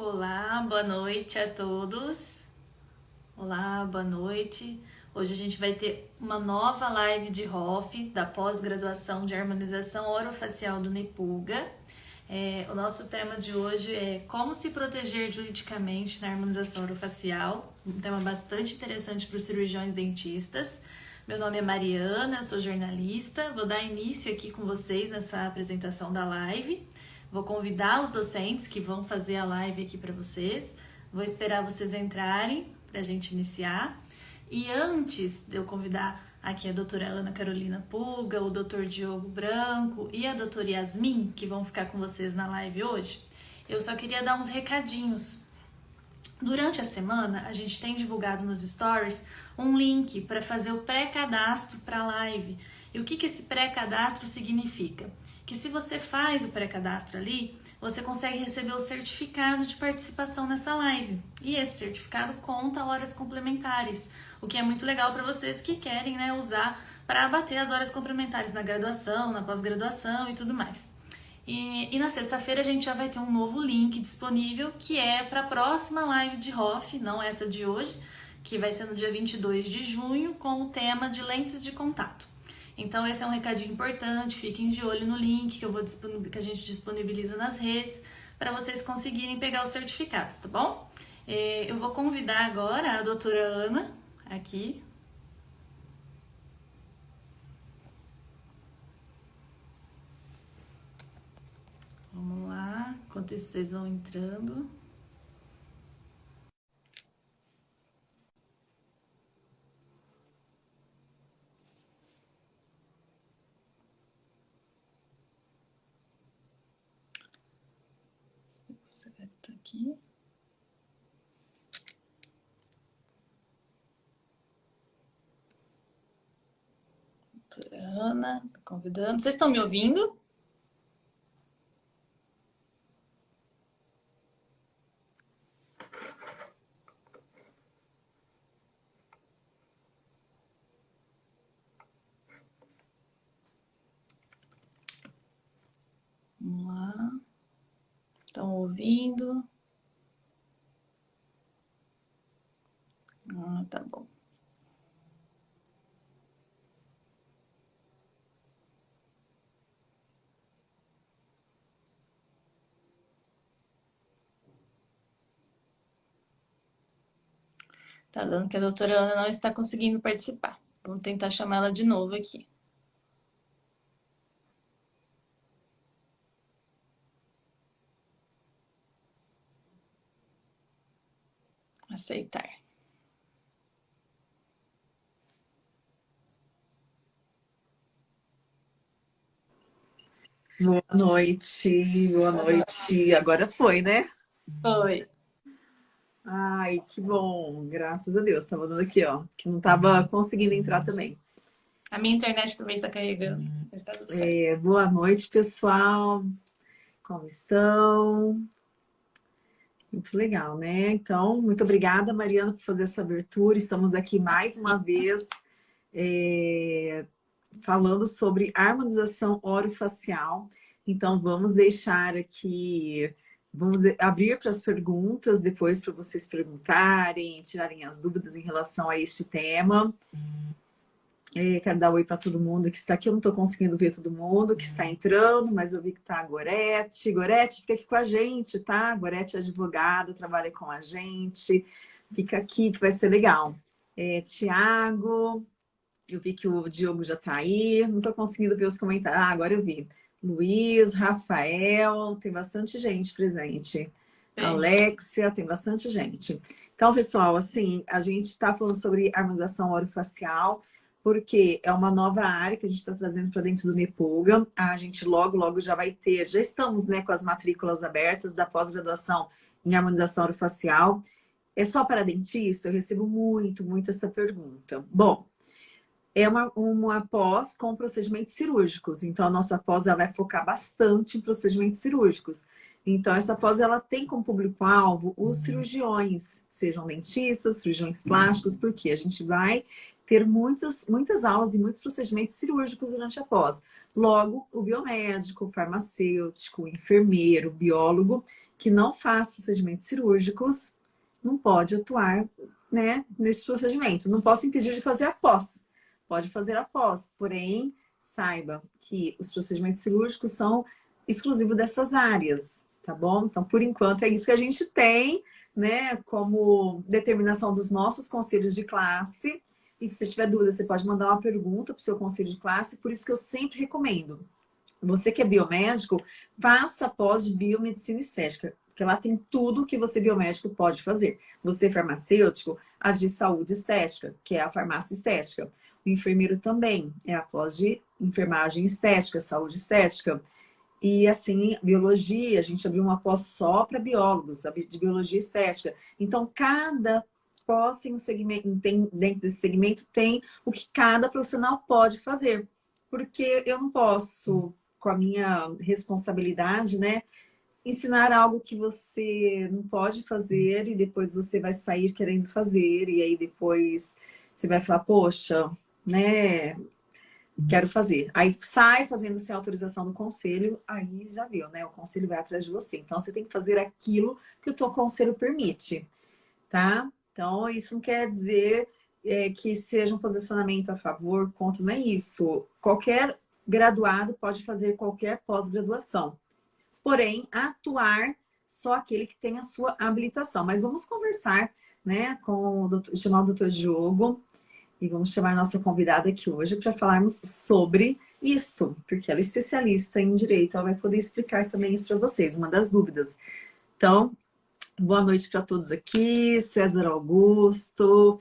Olá, boa noite a todos. Olá, boa noite. Hoje a gente vai ter uma nova live de ROF, da pós-graduação de harmonização orofacial do Nepuga. É, o nosso tema de hoje é como se proteger juridicamente na harmonização orofacial, um tema bastante interessante para os cirurgiões dentistas. Meu nome é Mariana, sou jornalista, vou dar início aqui com vocês nessa apresentação da live. Vou convidar os docentes que vão fazer a live aqui para vocês. Vou esperar vocês entrarem para a gente iniciar. E antes de eu convidar aqui a doutora Ana Carolina Puga, o doutor Diogo Branco e a doutora Yasmin, que vão ficar com vocês na live hoje, eu só queria dar uns recadinhos. Durante a semana, a gente tem divulgado nos stories um link para fazer o pré-cadastro para a live. E o que, que esse pré-cadastro significa? Que se você faz o pré-cadastro ali, você consegue receber o certificado de participação nessa live. E esse certificado conta horas complementares, o que é muito legal para vocês que querem né, usar para abater as horas complementares na graduação, na pós-graduação e tudo mais. E, e na sexta-feira a gente já vai ter um novo link disponível que é para a próxima live de ROF, não essa de hoje, que vai ser no dia 22 de junho, com o tema de lentes de contato. Então esse é um recadinho importante, fiquem de olho no link que, eu vou que a gente disponibiliza nas redes para vocês conseguirem pegar os certificados, tá bom? É, eu vou convidar agora a doutora Ana aqui. Vamos lá, enquanto isso vocês vão entrando. Certo aqui. Ana, convidando. Vocês estão me ouvindo? Estão ouvindo? Ah, tá bom. Tá dando que a doutora Ana não está conseguindo participar. Vamos tentar chamar ela de novo aqui. aceitar. Boa noite, boa noite. Agora foi, né? Foi. Ai, que bom, graças a Deus. Tava dando aqui, ó, que não tava conseguindo entrar também. A minha internet também tá carregando. Tá é, boa noite, pessoal. Como estão? Muito legal, né? Então, muito obrigada, Mariana, por fazer essa abertura. Estamos aqui mais uma vez é, falando sobre harmonização orofacial. Então, vamos deixar aqui, vamos abrir para as perguntas, depois para vocês perguntarem, tirarem as dúvidas em relação a este tema. É, quero dar oi para todo mundo que está aqui. Eu não estou conseguindo ver todo mundo que está entrando, mas eu vi que está a Gorete. Gorete, fica aqui com a gente, tá? Gorete é advogada, trabalha com a gente. Fica aqui que vai ser legal. É, Tiago, eu vi que o Diogo já está aí. Não estou conseguindo ver os comentários. Ah, agora eu vi. Luiz, Rafael, tem bastante gente presente. Sim. Alexia, tem bastante gente. Então, pessoal, assim, a gente está falando sobre harmonização orofacial porque é uma nova área que a gente está trazendo para dentro do Nepuga. A gente logo, logo já vai ter, já estamos né, com as matrículas abertas da pós-graduação em harmonização orofacial. É só para dentista? Eu recebo muito, muito essa pergunta. Bom, é uma, uma pós com procedimentos cirúrgicos. Então, a nossa pós vai focar bastante em procedimentos cirúrgicos. Então, essa pós ela tem como público-alvo os cirurgiões, sejam dentistas, cirurgiões plásticos, porque a gente vai ter muitas, muitas aulas e muitos procedimentos cirúrgicos durante a pós. Logo, o biomédico, o farmacêutico, o enfermeiro, o biólogo, que não faz procedimentos cirúrgicos, não pode atuar né, nesse procedimento. Não posso impedir de fazer a pós. Pode fazer a pós, porém, saiba que os procedimentos cirúrgicos são exclusivos dessas áreas, tá bom? Então, por enquanto, é isso que a gente tem, né, como determinação dos nossos conselhos de classe. E se você tiver dúvida, você pode mandar uma pergunta para o seu conselho de classe, por isso que eu sempre recomendo. Você que é biomédico, faça pós de biomedicina estética, porque lá tem tudo que você biomédico pode fazer. Você farmacêutico, a de saúde estética, que é a farmácia estética. Enfermeiro também é a pós de enfermagem estética, saúde estética. E assim, biologia, a gente abriu uma pós só para biólogos, de biologia estética. Então, cada pós tem um segmento, tem, dentro desse segmento tem o que cada profissional pode fazer. Porque eu não posso, com a minha responsabilidade, né, ensinar algo que você não pode fazer e depois você vai sair querendo fazer e aí depois você vai falar, poxa, né, quero fazer. Aí sai fazendo sem autorização do conselho, aí já viu, né? O conselho vai atrás de você. Então, você tem que fazer aquilo que o teu conselho permite, tá? Então, isso não quer dizer é, que seja um posicionamento a favor, contra, não é isso. Qualquer graduado pode fazer qualquer pós-graduação. Porém, atuar só aquele que tem a sua habilitação. Mas vamos conversar né, com o doutor, chamar o doutor Diogo, e vamos chamar nossa convidada aqui hoje para falarmos sobre isto, porque ela é especialista em direito, ela vai poder explicar também isso para vocês, uma das dúvidas. Então, boa noite para todos aqui, César Augusto.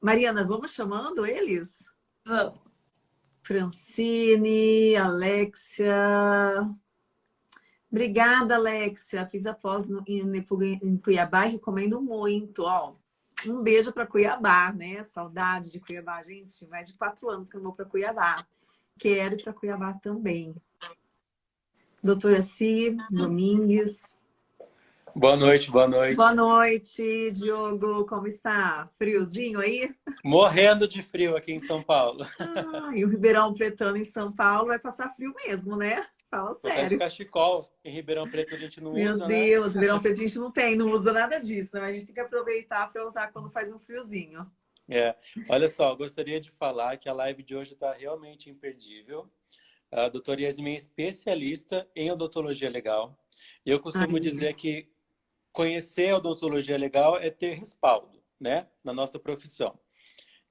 Mariana, vamos chamando eles? Vamos. Francine, Alexia. Obrigada, Alexia. Fiz a pós no, em, em Cuiabá e recomendo muito. Ó, um beijo para Cuiabá, né? Saudade de Cuiabá, gente. Mais de quatro anos que eu vou para Cuiabá. Quero ir para Cuiabá também. Doutora Si Domingues. Boa noite, boa noite. Boa noite, Diogo. Como está? Friozinho aí? Morrendo de frio aqui em São Paulo. Ah, e o Ribeirão Pretano em São Paulo vai passar frio mesmo, né? Fala sério. de cachecol. Em Ribeirão Preto a gente não Meu usa, Meu Deus, né? Ribeirão Preto a gente não tem, não usa nada disso, né? A gente tem que aproveitar para usar quando faz um friozinho. É, olha só, gostaria de falar que a live de hoje está realmente imperdível. A doutora Yasmin é especialista em odontologia legal. E eu costumo Ai, dizer que conhecer a odontologia legal é ter respaldo, né? Na nossa profissão.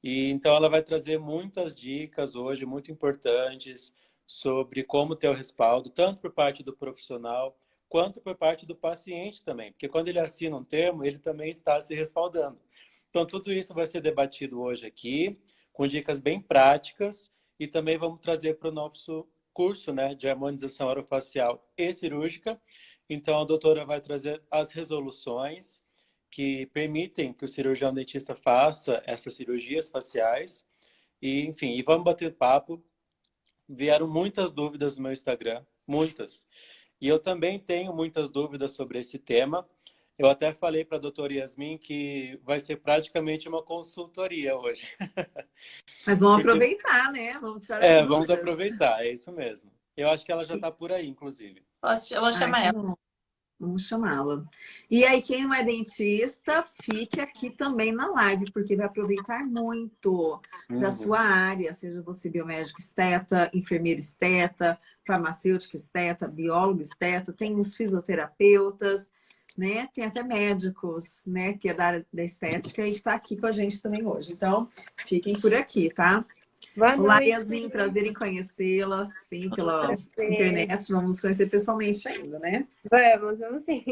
E então ela vai trazer muitas dicas hoje, muito importantes, sobre como ter o respaldo, tanto por parte do profissional, quanto por parte do paciente também. Porque quando ele assina um termo, ele também está se respaldando. Então, tudo isso vai ser debatido hoje aqui, com dicas bem práticas, e também vamos trazer para o nosso curso né, de harmonização orofacial e cirúrgica. Então, a doutora vai trazer as resoluções que permitem que o cirurgião dentista faça essas cirurgias faciais. E, enfim, e vamos bater papo vieram muitas dúvidas no meu Instagram, muitas. E eu também tenho muitas dúvidas sobre esse tema. Eu até falei para a doutora Yasmin que vai ser praticamente uma consultoria hoje. Mas vamos Porque... aproveitar, né? Vamos tirar É, vamos aproveitar, é isso mesmo. Eu acho que ela já está por aí, inclusive. Posso, eu vou chamar Ai, ela. Vamos chamá-la. E aí, quem não é dentista, fique aqui também na live, porque vai aproveitar muito uhum. da sua área, seja você biomédico esteta, enfermeiro esteta, farmacêutico esteta, biólogo esteta, tem os fisioterapeutas, né? Tem até médicos, né? Que é da área da estética e está aqui com a gente também hoje. Então, fiquem por aqui, tá? Boa noite. Yasmin, prazer em conhecê-la, sim, pela internet. Vamos nos conhecer pessoalmente ainda, né? Vamos, vamos sim.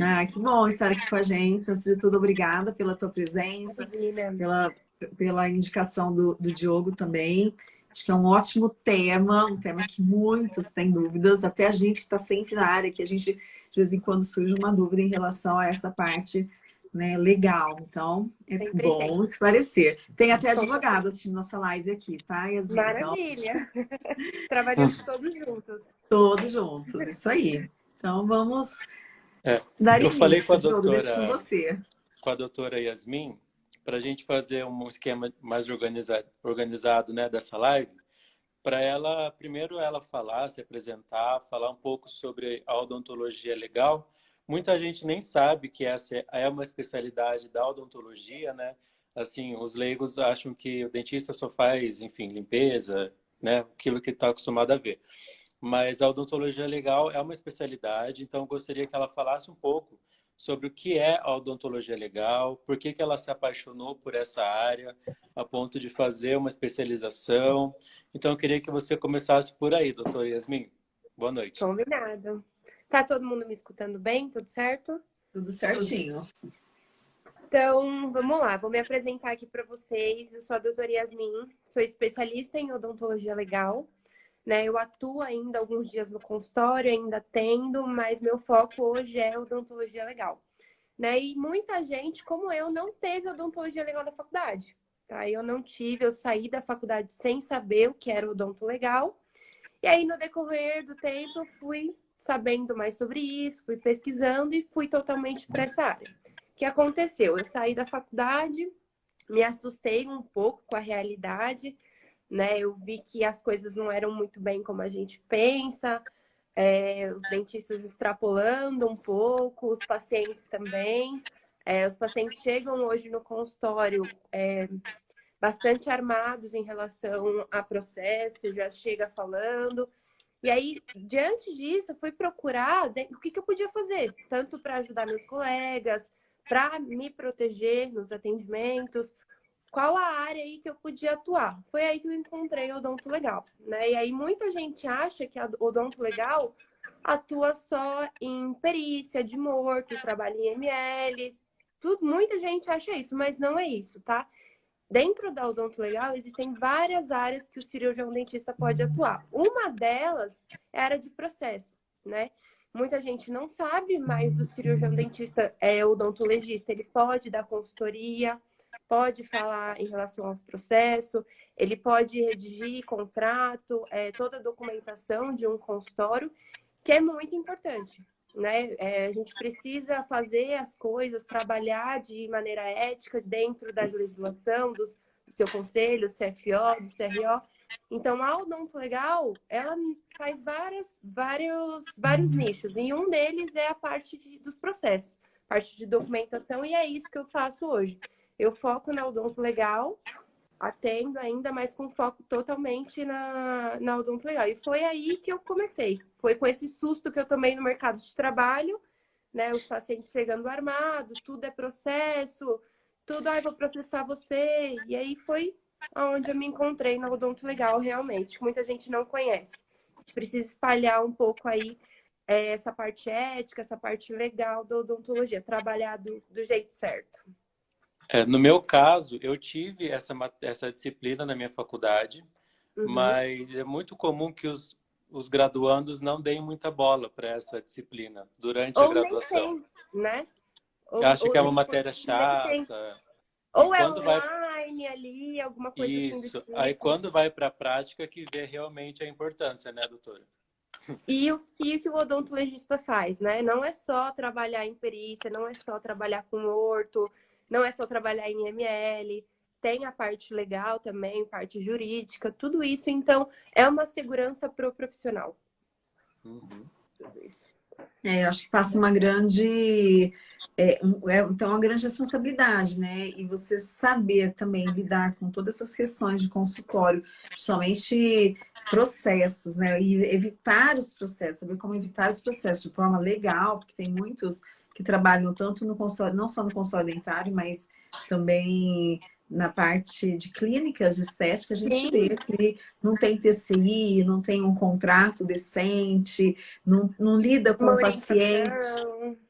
Ah, que bom estar aqui com a gente. Antes de tudo, obrigada pela tua presença, pela, pela indicação do, do Diogo também. Acho que é um ótimo tema, um tema que muitos têm dúvidas, até a gente que está sempre na área, que a gente, de vez em quando, surge uma dúvida em relação a essa parte né, legal. Então, é Sempre bom tem. esclarecer. Tem até advogado assistindo nossa live aqui, tá, Yasmin? Maravilha! Então... Trabalhamos todos juntos. Todos juntos, isso aí. Então vamos é, dar eu falei com a doutora, com você. Com a doutora Yasmin, para a gente fazer um esquema mais organizado, organizado né, dessa live, para ela, primeiro ela falar, se apresentar, falar um pouco sobre a odontologia legal. Muita gente nem sabe que essa é uma especialidade da odontologia, né? Assim, os leigos acham que o dentista só faz, enfim, limpeza, né? Aquilo que está acostumado a ver. Mas a odontologia legal é uma especialidade, então eu gostaria que ela falasse um pouco sobre o que é a odontologia legal, por que, que ela se apaixonou por essa área, a ponto de fazer uma especialização. Então, eu queria que você começasse por aí, doutora Yasmin. Boa noite. Combinado. Tá todo mundo me escutando bem? Tudo certo? Tudo certinho. Então, vamos lá. Vou me apresentar aqui para vocês. Eu sou a doutora Yasmin, sou especialista em odontologia legal. Né? Eu atuo ainda alguns dias no consultório, ainda tendo, mas meu foco hoje é odontologia legal. Né? E muita gente, como eu, não teve odontologia legal na faculdade. Tá? Eu não tive, eu saí da faculdade sem saber o que era odonto legal. E aí, no decorrer do tempo, eu fui sabendo mais sobre isso, fui pesquisando e fui totalmente para essa área. O que aconteceu? Eu saí da faculdade, me assustei um pouco com a realidade, né? Eu vi que as coisas não eram muito bem como a gente pensa, é, os dentistas extrapolando um pouco, os pacientes também. É, os pacientes chegam hoje no consultório é, bastante armados em relação a processo, já chega falando. E aí, diante disso, eu fui procurar o que, que eu podia fazer, tanto para ajudar meus colegas, para me proteger nos atendimentos, qual a área aí que eu podia atuar. Foi aí que eu encontrei o odonto legal, né? E aí muita gente acha que o odonto legal atua só em perícia de morto, trabalha em ML, tudo, muita gente acha isso, mas não é isso, tá? Dentro da odonto legal existem várias áreas que o cirurgião dentista pode atuar. Uma delas é a área de processo, né? Muita gente não sabe, mas o cirurgião dentista é odontologista, ele pode dar consultoria, pode falar em relação ao processo, ele pode redigir contrato, é, toda a documentação de um consultório, que é muito importante. Né? É, a gente precisa fazer as coisas, trabalhar de maneira ética dentro da legislação, do, do seu conselho, do CFO, do CRO. Então, a Odonto Legal, ela faz várias, vários, vários nichos, e um deles é a parte de, dos processos, parte de documentação, e é isso que eu faço hoje. Eu foco na odonto legal, atendo ainda, mas com foco totalmente na, na odonto legal. E foi aí que eu comecei. Foi com esse susto que eu tomei no mercado de trabalho, né? Os pacientes chegando armados, tudo é processo, tudo, ah, vou processar você. E aí foi onde eu me encontrei na odonto legal, realmente. Muita gente não conhece. A gente precisa espalhar um pouco aí é, essa parte ética, essa parte legal da odontologia, trabalhar do, do jeito certo. É, no meu caso, eu tive essa, essa disciplina na minha faculdade, uhum. mas é muito comum que os, os graduandos não deem muita bola para essa disciplina durante ou a graduação. Tem, né? Ou, Acho que é uma matéria chata. Ou é online vai... ali, alguma coisa Isso. assim. Isso. Tipo. Aí quando vai para a prática que vê realmente a importância, né, doutora? E o que, que o odontologista faz, né? Não é só trabalhar em perícia, não é só trabalhar com orto, não é só trabalhar em ML, tem a parte legal também, parte jurídica, tudo isso. Então, é uma segurança para o profissional. Uhum. Tudo isso. É, eu acho que passa uma grande, é, é, então uma grande responsabilidade, né? E você saber também lidar com todas essas questões de consultório, principalmente processos, né? E evitar os processos, saber como evitar os processos de forma legal, porque tem muitos que trabalham tanto no consultório, não só no consultório dentário, mas também na parte de clínicas estéticas, a gente Sim. vê que não tem TCI, não tem um contrato decente, não, não lida com o paciente,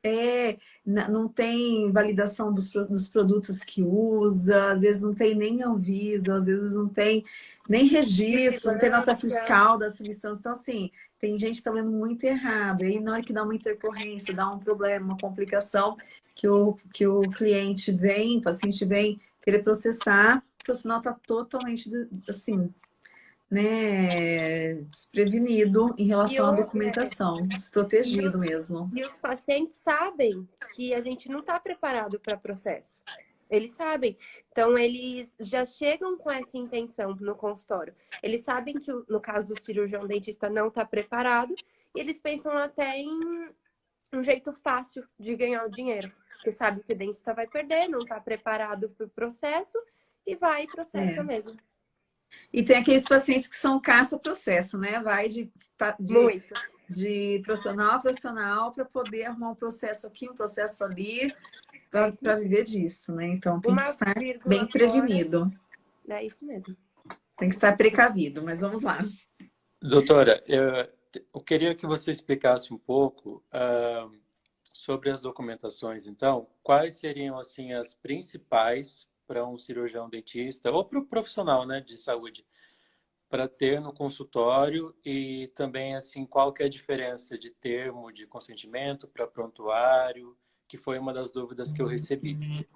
é, não tem validação dos, dos produtos que usa, às vezes não tem nem Anvisa, às vezes não tem nem registro, não tem nota fiscal da substância. Então, assim, tem gente que tá vendo muito errado. E aí, na hora que dá uma intercorrência, dá um problema, uma complicação, que o, que o cliente vem, o paciente vem querer processar, o profissional está totalmente, assim, né, desprevenido em relação à documentação, desprotegido os, mesmo. E os pacientes sabem que a gente não está preparado para processo. Eles sabem. Então, eles já chegam com essa intenção no consultório. Eles sabem que, no caso do cirurgião dentista, não está preparado. E eles pensam até em um jeito fácil de ganhar o dinheiro. Porque sabe que o dentista vai perder, não está preparado para o processo e vai e processa é. mesmo. E tem aqueles pacientes que são caça-processo, né? Vai de, de, de profissional a profissional para poder arrumar um processo aqui, um processo ali, para viver disso, né? Então tem Uma que estar bem prevenido. É isso mesmo. Tem que estar precavido, mas vamos lá. Doutora, eu, eu queria que você explicasse um pouco uh, sobre as documentações, então. Quais seriam, assim, as principais para um cirurgião dentista ou para o profissional né, de saúde para ter no consultório e também assim qual que é a diferença de termo de consentimento para prontuário, que foi uma das dúvidas que eu recebi.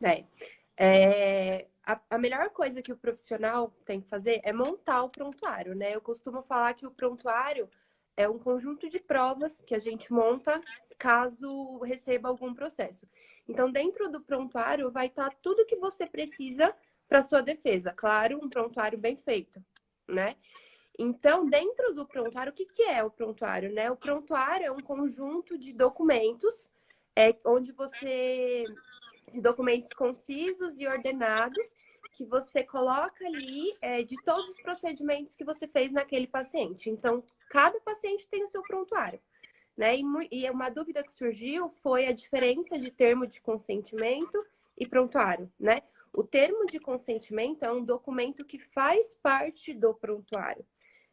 É, é a, a, melhor coisa que o profissional tem que fazer é montar o prontuário, né? Eu costumo falar que o prontuário é um conjunto de provas que a gente monta caso receba algum processo. Então, dentro do prontuário vai estar tudo que você precisa para sua defesa. Claro, um prontuário bem feito, né? Então, dentro do prontuário, o que, que é o prontuário? Né? O prontuário é um conjunto de documentos é, onde você. documentos concisos e ordenados que você coloca ali é, de todos os procedimentos que você fez naquele paciente. Então, cada paciente tem o seu prontuário. Né? E, e uma dúvida que surgiu foi a diferença de termo de consentimento e prontuário, né? O termo de consentimento é um documento que faz parte do prontuário,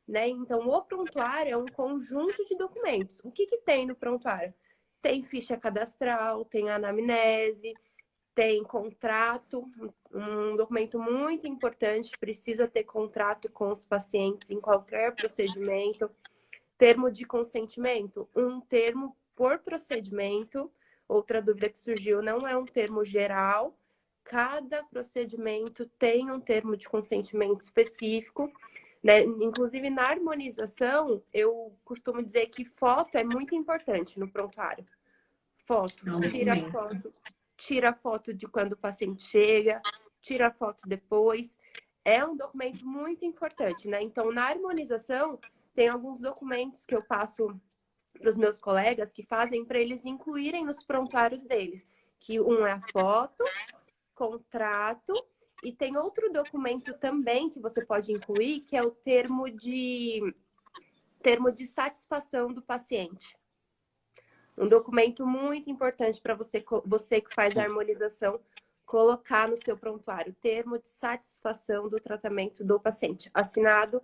né? Então, o prontuário é um conjunto de documentos. O que, que tem no prontuário? Tem ficha cadastral, tem anamnese, tem contrato, um documento muito importante, precisa ter contrato com os pacientes em qualquer procedimento. Termo de consentimento, um termo por procedimento. Outra dúvida que surgiu, não é um termo geral, cada procedimento tem um termo de consentimento específico. Né? Inclusive, na harmonização, eu costumo dizer que foto é muito importante no prontuário. Foto, tira foto tira foto de quando o paciente chega, tira foto depois. É um documento muito importante, né? Então, na harmonização, tem alguns documentos que eu passo para os meus colegas que fazem para eles incluírem nos prontuários deles. Que um é a foto, contrato, e tem outro documento também que você pode incluir, que é o termo de termo de satisfação do paciente. Um documento muito importante para você, você que faz a harmonização, colocar no seu prontuário termo de satisfação do tratamento do paciente, assinado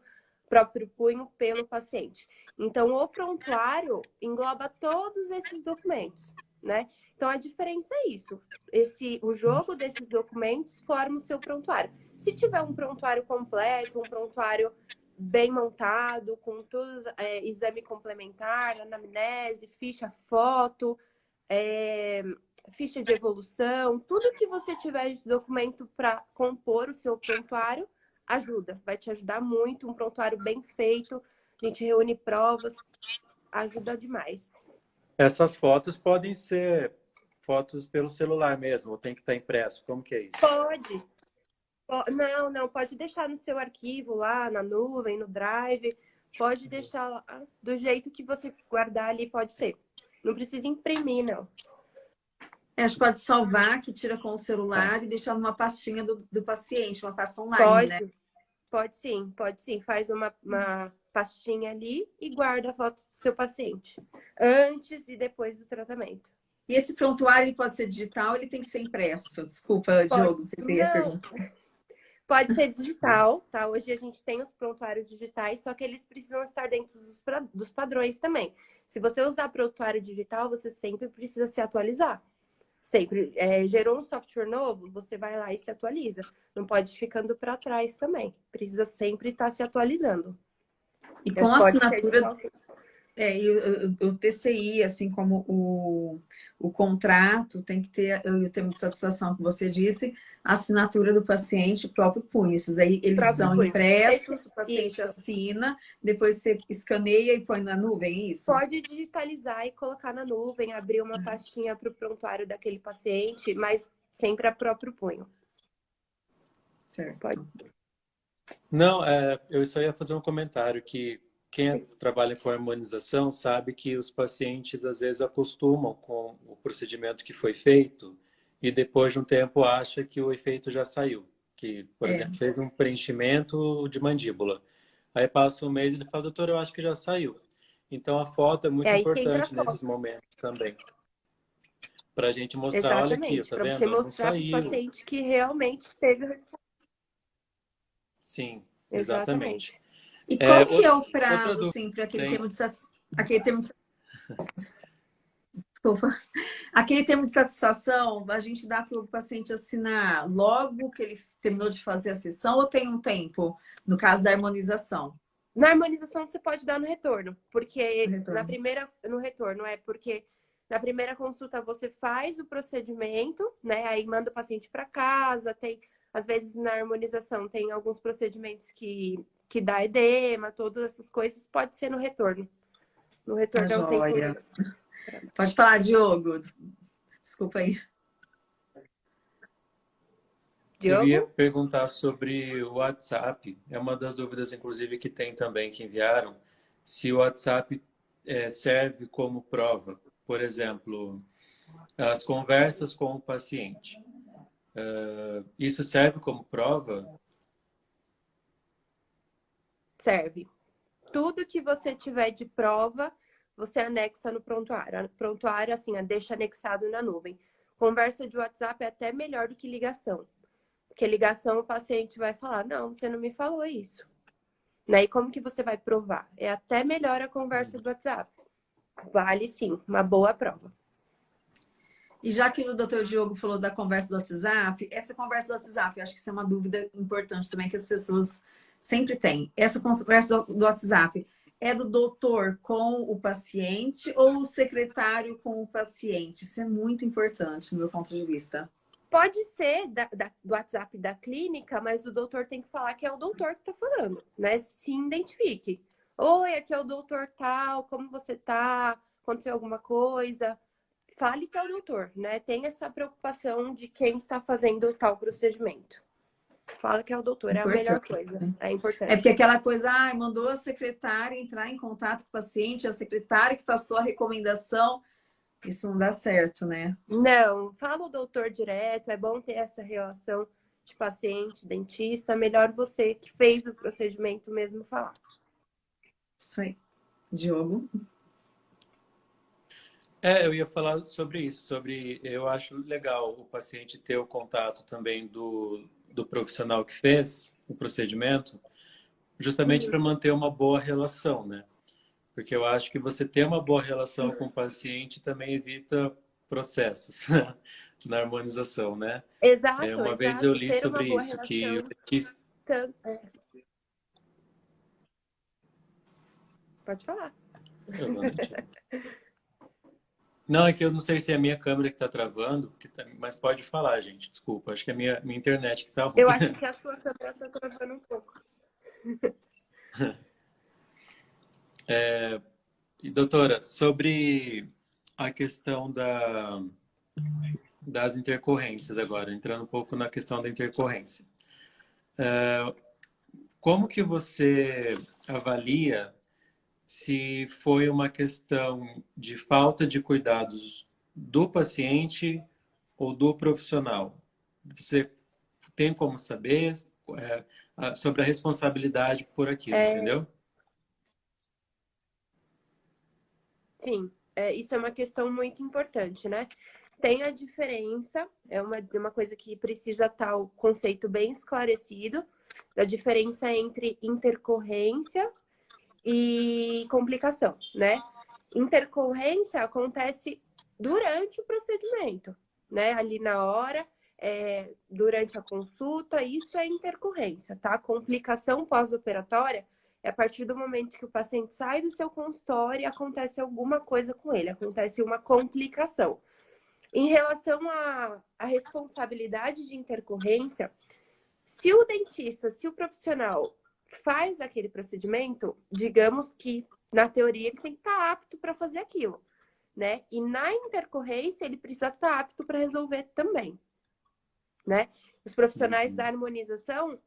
próprio punho pelo paciente. Então, o prontuário engloba todos esses documentos, né? Então, a diferença é isso. Esse, o jogo desses documentos forma o seu prontuário. Se tiver um prontuário completo, um prontuário bem montado, com todos é, exame complementar, anamnese, ficha foto, é, ficha de evolução, tudo que você tiver de documento para compor o seu prontuário ajuda, vai te ajudar muito, um prontuário bem feito, a gente reúne provas, ajuda demais. Essas fotos podem ser fotos pelo celular mesmo, ou tem que estar impresso? Como que é isso? Pode, não, não, pode deixar no seu arquivo lá, na nuvem, no drive. Pode uhum. deixar lá, do jeito que você guardar ali, pode ser. Não precisa imprimir, não. É, a gente pode salvar, que tira com o celular e deixar numa pastinha do, do paciente, uma pasta online, pode, né? Pode sim, pode sim. Faz uma, uma pastinha ali e guarda a foto do seu paciente. Antes e depois do tratamento. E esse prontuário ele pode ser digital, ele tem que ser impresso. Desculpa, pode. Diogo, você ia perguntar. Pode ser digital, tá? Hoje a gente tem os prontuários digitais, só que eles precisam estar dentro dos, dos padrões também. Se você usar prontuário digital, você sempre precisa se atualizar. Sempre. É, gerou um software novo, você vai lá e se atualiza. Não pode ir ficando para trás também. Precisa sempre estar se atualizando. E com a assinatura... É, e o, o, TCI, assim como o, o contrato, tem que ter, o termo de satisfação que você disse, a assinatura do paciente, o próprio punho. Esses aí, eles próprio são punho. impressos, o paciente isso. assina, depois você escaneia e põe na nuvem, é isso? Pode digitalizar e colocar na nuvem, abrir uma pastinha para o prontuário daquele paciente, mas sempre a próprio punho. Certo. Pode. Não, é, eu só ia fazer um comentário que quem trabalha com harmonização sabe que os pacientes às vezes acostumam com o procedimento que foi feito e depois de um tempo acha que o efeito já saiu. Que, por é. exemplo, fez um preenchimento de mandíbula. Aí passa um mês e ele fala, doutor, eu acho que já saiu. Então a foto é muito é importante nesses momentos também. Para a gente mostrar, Exatamente, olha aqui, tá pra vendo? Você mostrar para o paciente que realmente teve o resultado. Sim, exatamente. exatamente. E é, qual é, que é o prazo, assim, para aquele, termo de aquele termo de Desculpa. Aquele termo de satisfação, a gente dá para o paciente assinar logo que ele terminou de fazer a sessão ou tem um tempo, no caso da harmonização? Na harmonização você pode dar no retorno, porque no retorno. na primeira no retorno é porque na primeira consulta você faz o procedimento, né? Aí manda o paciente para casa, tem às vezes na harmonização tem alguns procedimentos que que dá edema, todas essas coisas, pode ser no retorno. No retorno é um tempo. Pode falar, Diogo. Desculpa aí. Diogo? Eu ia perguntar sobre o WhatsApp. É uma das dúvidas, inclusive, que tem também, que enviaram. Se o WhatsApp é, serve como prova. Por exemplo, as conversas com o paciente. Uh, isso serve como prova serve. Tudo que você tiver de prova, você anexa no prontuário. Prontuário, assim, deixa anexado na nuvem. Conversa de WhatsApp é até melhor do que ligação. Porque ligação o paciente vai falar, não, você não me falou isso. Né? E como que você vai provar? É até melhor a conversa do WhatsApp. Vale sim, uma boa prova. E já que o doutor Diogo falou da conversa do WhatsApp, essa conversa do WhatsApp, eu acho que isso é uma dúvida importante também que as pessoas sempre tem. Essa conversa do, do WhatsApp é do doutor com o paciente ou o secretário com o paciente? Isso é muito importante, no meu ponto de vista. Pode ser da, da, do WhatsApp da clínica, mas o doutor tem que falar que é o doutor que está falando, né? Se identifique. Oi, aqui é o doutor tal, como você tá? Aconteceu alguma coisa? Fale que é o doutor, né? Tem essa preocupação de quem está fazendo tal procedimento. Fala que é o doutor, é importante. a melhor coisa. É importante. É porque aquela coisa, ah, mandou a secretária entrar em contato com o paciente, a secretária que passou a recomendação. Isso não dá certo, né? Não, fala o doutor direto, é bom ter essa relação de paciente, dentista, melhor você que fez o procedimento mesmo falar. Isso aí. Diogo? É, eu ia falar sobre isso, sobre eu acho legal o paciente ter o contato também do, do profissional que fez o procedimento, justamente para manter uma boa relação, né? Porque eu acho que você ter uma boa relação com o paciente também evita processos na harmonização, né? Exato. É, uma exato. vez eu li sobre isso, que o dentista... É. Pode falar. Eu não é que eu não sei se é a minha câmera que está travando, tá... mas pode falar, gente. Desculpa, acho que é a minha, minha internet que está ruim. Eu acho que a sua câmera está travando um pouco. É, doutora, sobre a questão da, das intercorrências agora, entrando um pouco na questão da intercorrência. É, como que você avalia se foi uma questão de falta de cuidados do paciente ou do profissional. Você tem como saber é, sobre a responsabilidade por aquilo, é... entendeu? Sim, é, isso é uma questão muito importante, né? Tem a diferença, é uma, uma coisa que precisa estar o conceito bem esclarecido, da diferença entre intercorrência e complicação, né? Intercorrência acontece durante o procedimento, né? Ali na hora, é, durante a consulta, isso é intercorrência, tá? Complicação pós-operatória é a partir do momento que o paciente sai do seu consultório e acontece alguma coisa com ele, acontece uma complicação. Em relação à, à responsabilidade de intercorrência, se o dentista, se o profissional faz aquele procedimento, digamos que na teoria ele tem que estar apto para fazer aquilo, né? E na intercorrência ele precisa estar apto para resolver também, né? Os profissionais uhum. da harmonização,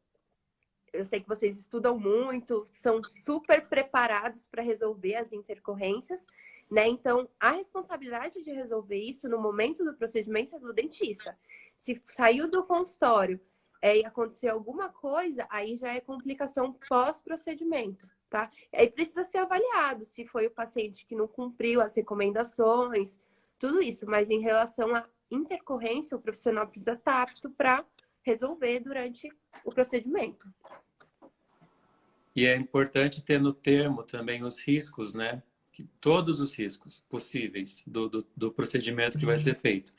eu sei que vocês estudam muito, são super preparados para resolver as intercorrências, né? Então, a responsabilidade de resolver isso no momento do procedimento é do dentista. Se saiu do consultório é, e acontecer alguma coisa, aí já é complicação pós-procedimento, tá? Aí precisa ser avaliado se foi o paciente que não cumpriu as recomendações, tudo isso. Mas em relação à intercorrência, o profissional precisa estar apto para resolver durante o procedimento. E é importante ter no termo também os riscos, né? Que, todos os riscos possíveis do, do, do procedimento que vai ser feito.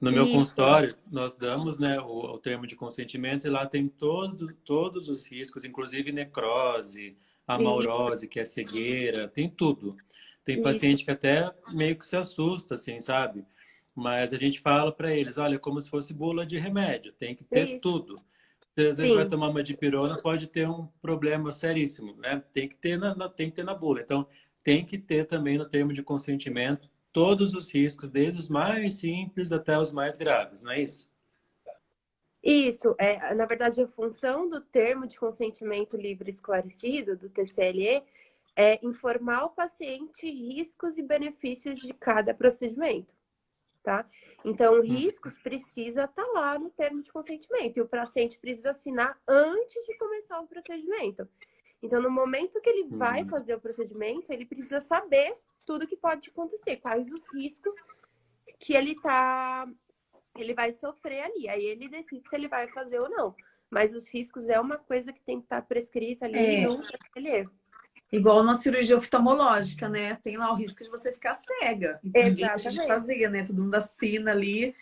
No meu Isso. consultório, nós damos né, o, o, termo de consentimento e lá tem todo, todos os riscos, inclusive necrose, amaurose, Isso. que é cegueira, tem tudo. Tem Isso. paciente que até meio que se assusta, assim, sabe? Mas a gente fala para eles, olha, como se fosse bula de remédio, tem que ter Isso. tudo. Você às vezes Sim. vai tomar uma dipirona, pode ter um problema seríssimo, né? Tem que ter na, tem que ter na bula. Então, tem que ter também no termo de consentimento todos os riscos, desde os mais simples até os mais graves, não é isso? Isso, é, na verdade, a função do termo de consentimento livre esclarecido, do TCLE, é informar o paciente riscos e benefícios de cada procedimento tá? Então, uhum. riscos precisa estar tá lá no termo de consentimento e o paciente precisa assinar antes de começar o procedimento. Então, no momento que ele vai uhum. fazer o procedimento, ele precisa saber tudo que pode acontecer, quais os riscos que ele tá ele vai sofrer ali. Aí ele decide se ele vai fazer ou não. Mas os riscos é uma coisa que tem que estar tá prescrita ali é. no TLE. Igual na cirurgia oftalmológica, né? Tem lá o risco de você ficar cega. Exatamente. de fazer, né? Todo mundo assina ali.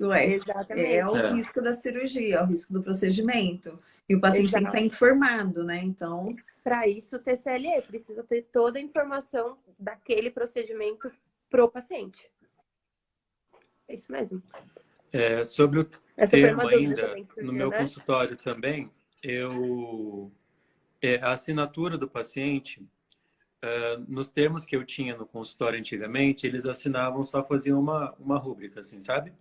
Ué, Exatamente. É o é. risco da cirurgia, é o risco do procedimento. E o paciente Exato. tem que estar informado, né? Então... Para isso, o TCLE precisa ter toda a informação daquele procedimento pro paciente. É isso mesmo. É, sobre o Essa termo ainda, no meu né? consultório também, eu é, a assinatura do paciente, uh, nos termos que eu tinha no consultório antigamente, eles assinavam, só faziam uma, uma rúbrica, assim, sabe?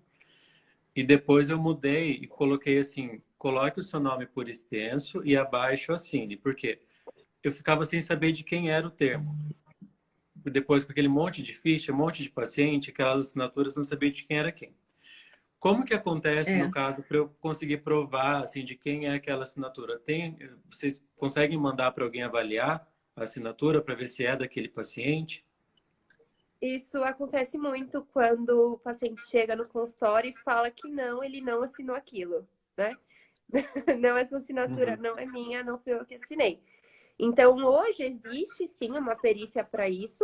E depois eu mudei e coloquei assim, coloque o seu nome por extenso e abaixo assine. Por quê? Eu ficava sem saber de quem era o termo. Depois, com aquele monte de ficha, um monte de paciente, aquelas assinaturas, não sabia de quem era quem. Como que acontece é. no caso para eu conseguir provar assim de quem é aquela assinatura? Tem, vocês conseguem mandar para alguém avaliar a assinatura para ver se é daquele paciente? Isso acontece muito quando o paciente chega no consultório e fala que não, ele não assinou aquilo, né? Não, essa assinatura uhum. não é minha, não foi eu que assinei. Então, hoje existe sim uma perícia para isso,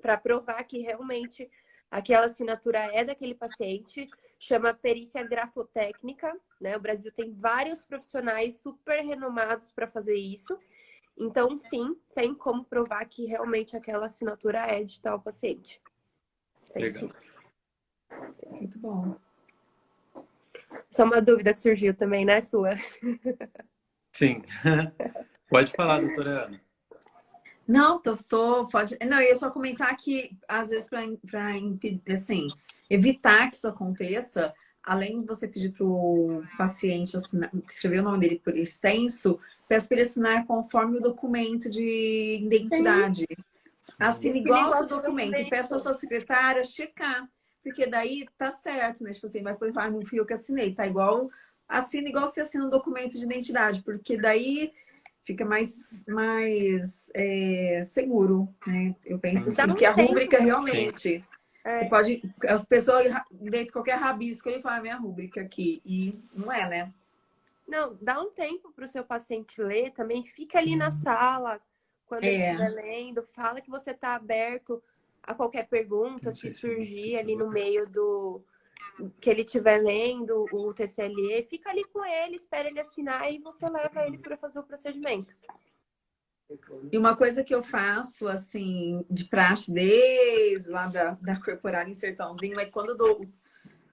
para provar que realmente aquela assinatura é daquele paciente chama perícia grafotécnica, né? O Brasil tem vários profissionais super renomados para fazer isso. Então, sim, tem como provar que realmente aquela assinatura é de tal paciente. Tem, Legal. Sim. Muito bom. Só uma dúvida que surgiu também, né, sua? Sim. Pode falar, doutora Ana. Não, tô, tô, pode. Não, eu ia só comentar que, às vezes, para impedir, assim, evitar que isso aconteça, além de você pedir para o paciente assinar, escrever o nome dele por extenso, peço para ele assinar conforme o documento de identidade. Assine igual o documento. documento. Peço para sua secretária checar. Porque daí tá certo, né? Tipo assim, vai pôr no fio que assinei. Tá igual, assina igual se assina um documento de identidade. Porque daí fica mais, mais é, seguro, né? Eu penso assim, que a rúbrica realmente... Sim. É. Você pode, a pessoa dentro qualquer rabisco, ele fala, minha rúbrica aqui. E não é, né? Não, dá um tempo para o seu paciente ler também. Fica ali na sala, quando é. ele estiver lendo. Fala que você está aberto a qualquer pergunta, se surgir ali no meio do que ele estiver lendo o TCLE. Fica ali com ele, espera ele assinar e você leva ele para fazer o procedimento. E uma coisa que eu faço, assim, de praxe desde lá da, da corporal em Sertãozinho, é quando eu dou,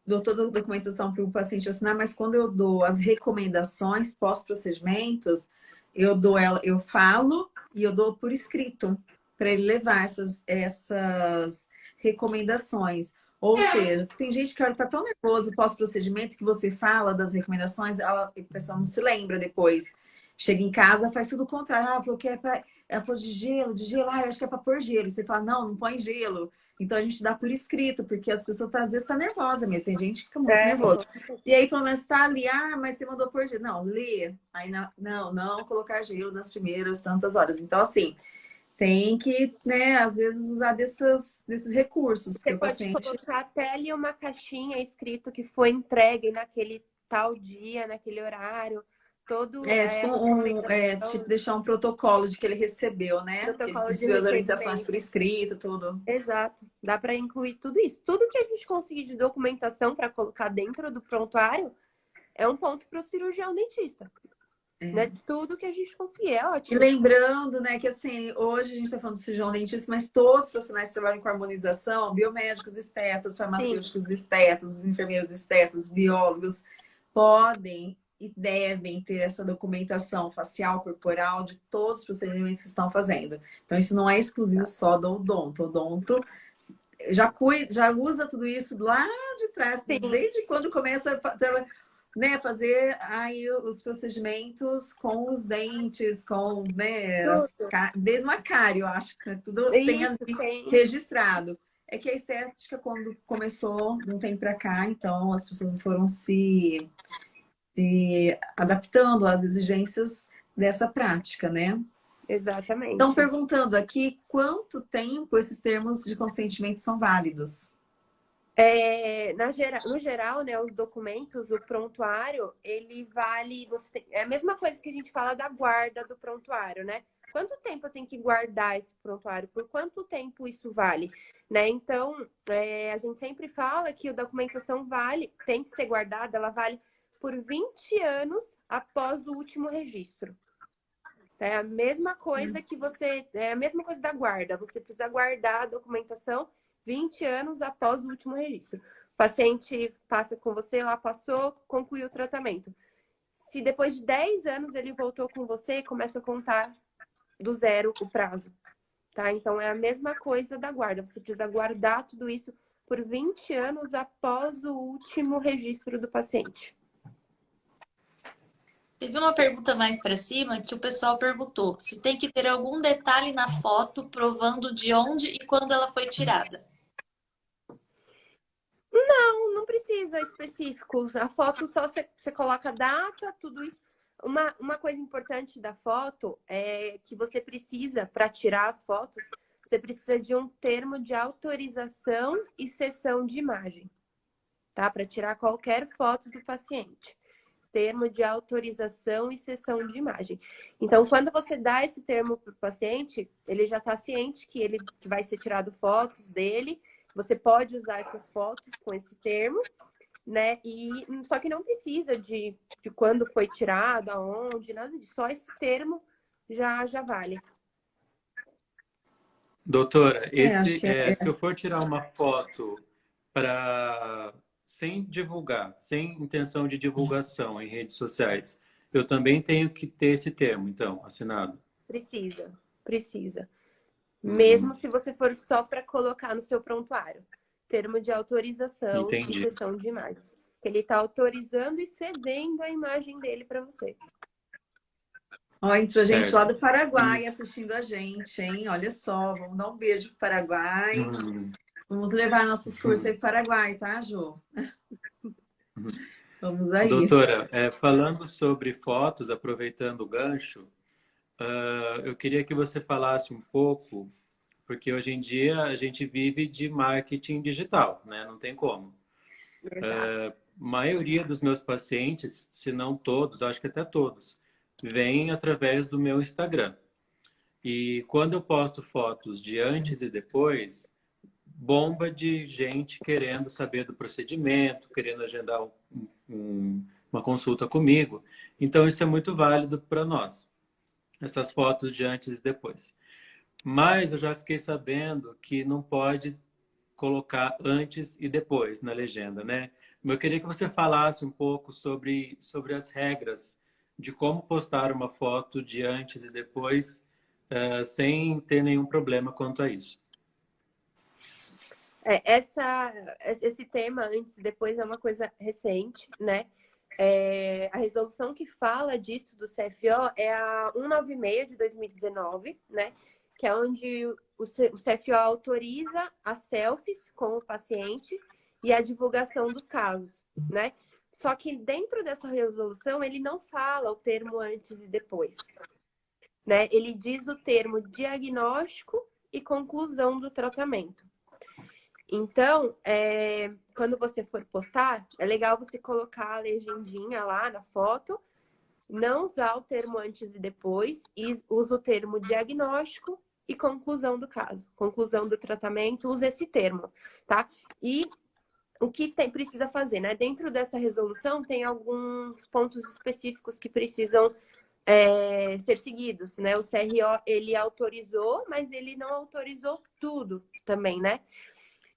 dou toda a documentação para o paciente assinar, mas quando eu dou as recomendações pós-procedimentos, eu dou ela, eu falo e eu dou por escrito para ele levar essas, essas recomendações. Ou seja, tem gente que está tão nervoso pós-procedimento que você fala das recomendações, ela, a pessoa não se lembra depois. Chega em casa, faz tudo o contrário. Ah, falou que é pra... Ela falou de gelo, de gelo. Ah, acho que é para pôr gelo. E você fala, não, não põe gelo. Então a gente dá por escrito, porque as pessoas às vezes estão tá nervosas mesmo. Tem gente que fica muito é, nervosa. E aí, pelo menos tá ali, ah, mas você mandou por gelo. Não, lê. Aí não, não, não colocar gelo nas primeiras tantas horas. Então, assim, tem que, né, às vezes usar desses, desses recursos. Você pode paciente... colocar até ali uma caixinha escrito que foi entregue naquele tal dia, naquele horário. Todo, é, é tipo, um, é, tipo, deixar um protocolo de que ele recebeu, né? Protocolo que ele as orientações por escrito, tudo. Exato. Dá para incluir tudo isso. Tudo que a gente conseguir de documentação para colocar dentro do prontuário é um ponto para o cirurgião dentista. É. Né? Tudo que a gente conseguir, é ótimo. E lembrando, né, que assim, hoje a gente está falando de cirurgião dentista, mas todos os profissionais que trabalham com harmonização, biomédicos estetos, farmacêuticos Sim. estetos, enfermeiros estetos, biólogos, podem e devem ter essa documentação facial, corporal, de todos os procedimentos que estão fazendo. Então, isso não é exclusivo só do odonto. O odonto já, cuida, já usa tudo isso lá de trás, Sim. desde quando começa a né, fazer aí os procedimentos com os dentes, com né, desde macário, acho que tudo Isso, tem, ali tem registrado. É que a estética, quando começou, não tem para cá, então as pessoas foram se, se adaptando às exigências dessa prática, né? Exatamente. Estão perguntando aqui quanto tempo esses termos de consentimento são válidos. É, na gera, no geral, né, os documentos, o prontuário, ele vale. Você tem, é a mesma coisa que a gente fala da guarda do prontuário, né? Quanto tempo eu tenho que guardar esse prontuário? Por quanto tempo isso vale? Né? Então, é, a gente sempre fala que a documentação vale, tem que ser guardada, ela vale por 20 anos após o último registro. É a mesma coisa que você. É a mesma coisa da guarda. Você precisa guardar a documentação 20 anos após o último registro. O paciente passa com você, lá passou, concluiu o tratamento. Se depois de 10 anos ele voltou com você, começa a contar do zero o prazo. Tá? Então, é a mesma coisa da guarda. Você precisa guardar tudo isso por 20 anos após o último registro do paciente. Teve uma pergunta mais para cima que o pessoal perguntou se tem que ter algum detalhe na foto provando de onde e quando ela foi tirada. Não, não precisa específico. A foto só você, você coloca data, tudo isso. Uma, uma coisa importante da foto é que você precisa, para tirar as fotos, você precisa de um termo de autorização e sessão de imagem, tá? Para tirar qualquer foto do paciente. Termo de autorização e sessão de imagem. Então, quando você dá esse termo para o paciente, ele já está ciente que ele que vai ser tirado fotos dele você pode usar essas fotos com esse termo, né? E só que não precisa de, de quando foi tirado, aonde, nada disso. Só esse termo já, já vale. Doutora, é, esse, é, é, se eu for tirar uma foto para sem divulgar, sem intenção de divulgação em redes sociais, eu também tenho que ter esse termo, então, assinado? Precisa, precisa. Uhum. Mesmo se você for só para colocar no seu prontuário. Termo de autorização Entendi. e sessão de imagem. Ele está autorizando e cedendo a imagem dele para você. Ó, entrou gente lá do Paraguai assistindo a gente, hein? Olha só, vamos dar um beijo pro Paraguai. Uhum. Vamos levar nossos cursos aí pro Paraguai, tá, Jô? Uhum. Vamos aí. Doutora, é, falando sobre fotos, aproveitando o gancho, Uh, eu queria que você falasse um pouco, porque hoje em dia a gente vive de marketing digital, né? Não tem como. Uh, maioria dos meus pacientes, se não todos, acho que até todos, vêm através do meu Instagram. E quando eu posto fotos de antes e depois, bomba de gente querendo saber do procedimento, querendo agendar um, um, uma consulta comigo. Então, isso é muito válido para nós. Essas fotos de antes e depois. Mas eu já fiquei sabendo que não pode colocar antes e depois na legenda, né? Eu queria que você falasse um pouco sobre, sobre as regras de como postar uma foto de antes e depois uh, sem ter nenhum problema quanto a isso. É, essa, esse tema antes e depois é uma coisa recente, né? É, a resolução que fala disso do CFO é a 196 de 2019, né? Que é onde o CFO autoriza as selfies com o paciente e a divulgação dos casos, né? Só que dentro dessa resolução ele não fala o termo antes e depois, né? Ele diz o termo diagnóstico e conclusão do tratamento. Então, é, quando você for postar, é legal você colocar a legendinha lá na foto, não usar o termo antes e depois, e usa o termo diagnóstico e conclusão do caso. Conclusão do tratamento, usa esse termo, tá? E o que tem, precisa fazer, né? Dentro dessa resolução tem alguns pontos específicos que precisam é, ser seguidos, né? O CRO, ele autorizou, mas ele não autorizou tudo também, né?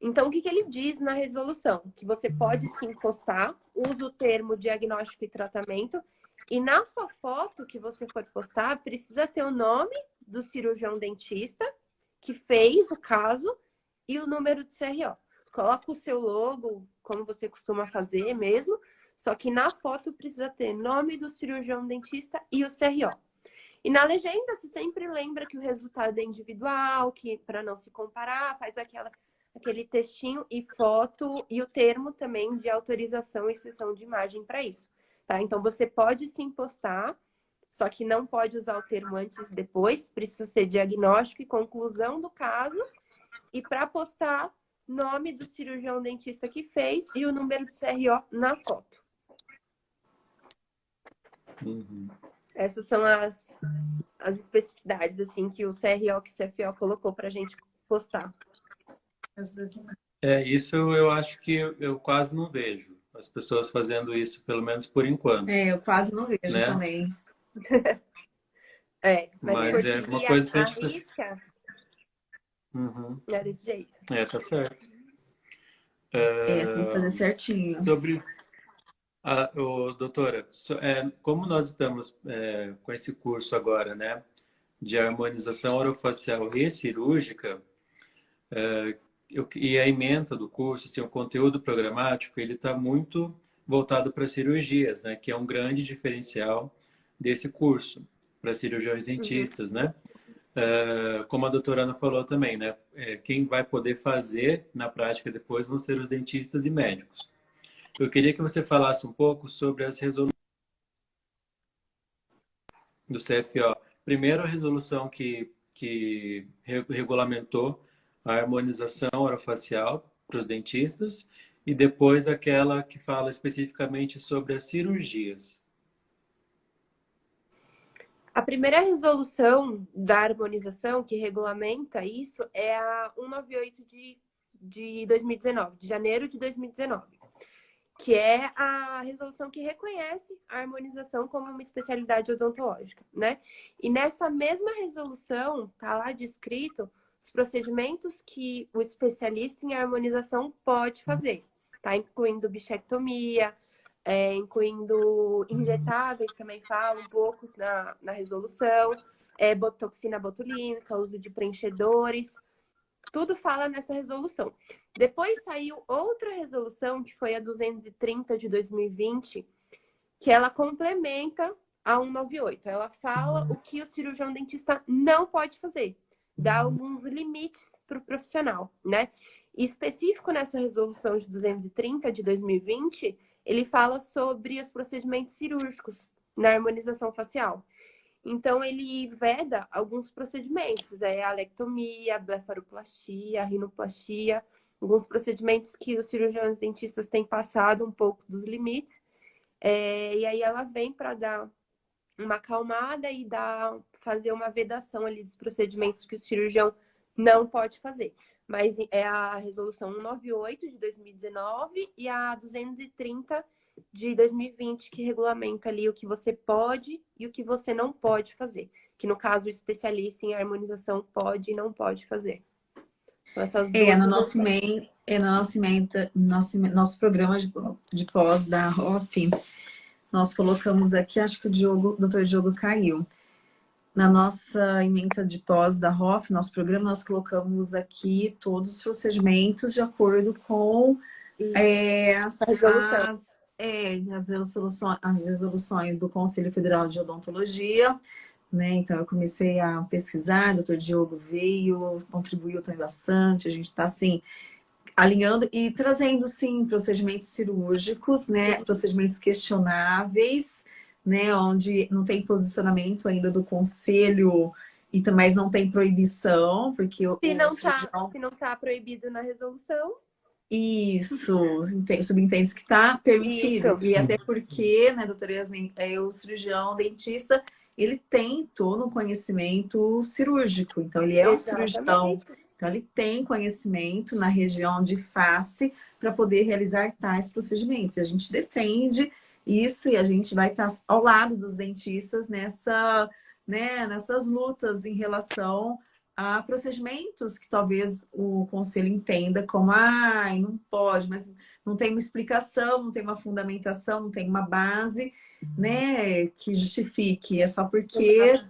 Então, o que, que ele diz na resolução? Que você pode sim postar, usa o termo diagnóstico e tratamento, e na sua foto que você for postar, precisa ter o nome do cirurgião dentista que fez o caso e o número de CRO coloca o seu logo, como você costuma fazer mesmo, só que na foto precisa ter nome do cirurgião dentista e o CRO. E na legenda você sempre lembra que o resultado é individual, que para não se comparar, faz aquela, aquele textinho e foto e o termo também de autorização e sessão de imagem para isso. Tá? Então você pode sim postar, só que não pode usar o termo antes e depois, precisa ser diagnóstico e conclusão do caso. E para postar, nome do cirurgião dentista que fez e o número de CRO na foto. Uhum. Essas são as, as especificidades assim que o CRO que o CFO colocou para a gente postar. É, isso eu acho que eu, eu, quase não vejo as pessoas fazendo isso, pelo menos por enquanto. É, eu quase não vejo né? também. é, mas, mas é uma coisa que a gente... Risca, Uhum. É desse jeito. É, tá certo. É, é tem que fazer certinho. Sobre... Ah, oh, doutora, é, como nós estamos é, com esse curso agora, né, de harmonização orofacial e cirúrgica, é, eu, e a ementa do curso, assim, o conteúdo programático, ele está muito voltado para cirurgias, né, que é um grande diferencial desse curso para cirurgiões dentistas, uhum. né? Uh, como a doutora Ana falou também, né? É, quem vai poder fazer na prática depois vão ser os dentistas e médicos. Eu queria que você falasse um pouco sobre as resoluções do CFO. Primeiro, a resolução que, que regulamentou a harmonização orofacial para os dentistas e depois aquela que fala especificamente sobre as cirurgias. A primeira resolução da harmonização que regulamenta isso é a 198 de, de 2019, de janeiro de 2019, que é a resolução que reconhece a harmonização como uma especialidade odontológica, né? E nessa mesma resolução tá lá descrito os procedimentos que o especialista em harmonização pode fazer, tá? Incluindo bichectomia, é, incluindo injetáveis, também fala um pouco na, na resolução, é, botoxina botulínica, uso de preenchedores, tudo fala nessa resolução. Depois saiu outra resolução, que foi a 230 de 2020, que ela complementa a 198. Ela fala o que o cirurgião dentista não pode fazer, dá alguns limites para o profissional, né? E específico nessa resolução de 230 de 2020, ele fala sobre os procedimentos cirúrgicos na harmonização facial. Então, ele veda alguns procedimentos, é a alectomia, blefaroplastia, rinoplastia, alguns procedimentos que os cirurgiões dentistas têm passado um pouco dos limites. É, e aí ela vem para dar uma acalmada e dar, fazer uma vedação ali dos procedimentos que o cirurgião não pode fazer mas é a resolução 198 de 2019 e a 230 de 2020 que regulamenta ali o que você pode e o que você não pode fazer. Que no caso o especialista em harmonização pode e não pode fazer. Então, essas é, no nosso main, é no nosso, nosso, nosso programa de, de pós da ROF, nós colocamos aqui, acho que o Diogo, o doutor Diogo caiu. Na nossa emenda de pós da ROF, nosso programa, nós colocamos aqui todos os procedimentos de acordo com é, as, as, é, as, resoluções, as resoluções do Conselho Federal de Odontologia. Né? Então, eu comecei a pesquisar, o doutor Diogo veio, contribuiu também bastante, a gente está, assim, alinhando e trazendo, sim, procedimentos cirúrgicos, né? Procedimentos questionáveis, né, onde não tem posicionamento ainda do conselho e também não tem proibição, porque se não está se não tá proibido na resolução isso, subentende que está permitido. Isso. E até porque, né, doutora Yasmin, é, o cirurgião dentista, ele tem todo um conhecimento cirúrgico. Então, ele é um cirurgião. Então, ele tem conhecimento na região de face para poder realizar tais procedimentos. A gente defende isso e a gente vai estar ao lado dos dentistas nessa, né, nessas lutas em relação a procedimentos que talvez o conselho entenda como ah, não pode, mas não tem uma explicação, não tem uma fundamentação, não tem uma base né, que justifique. É só porque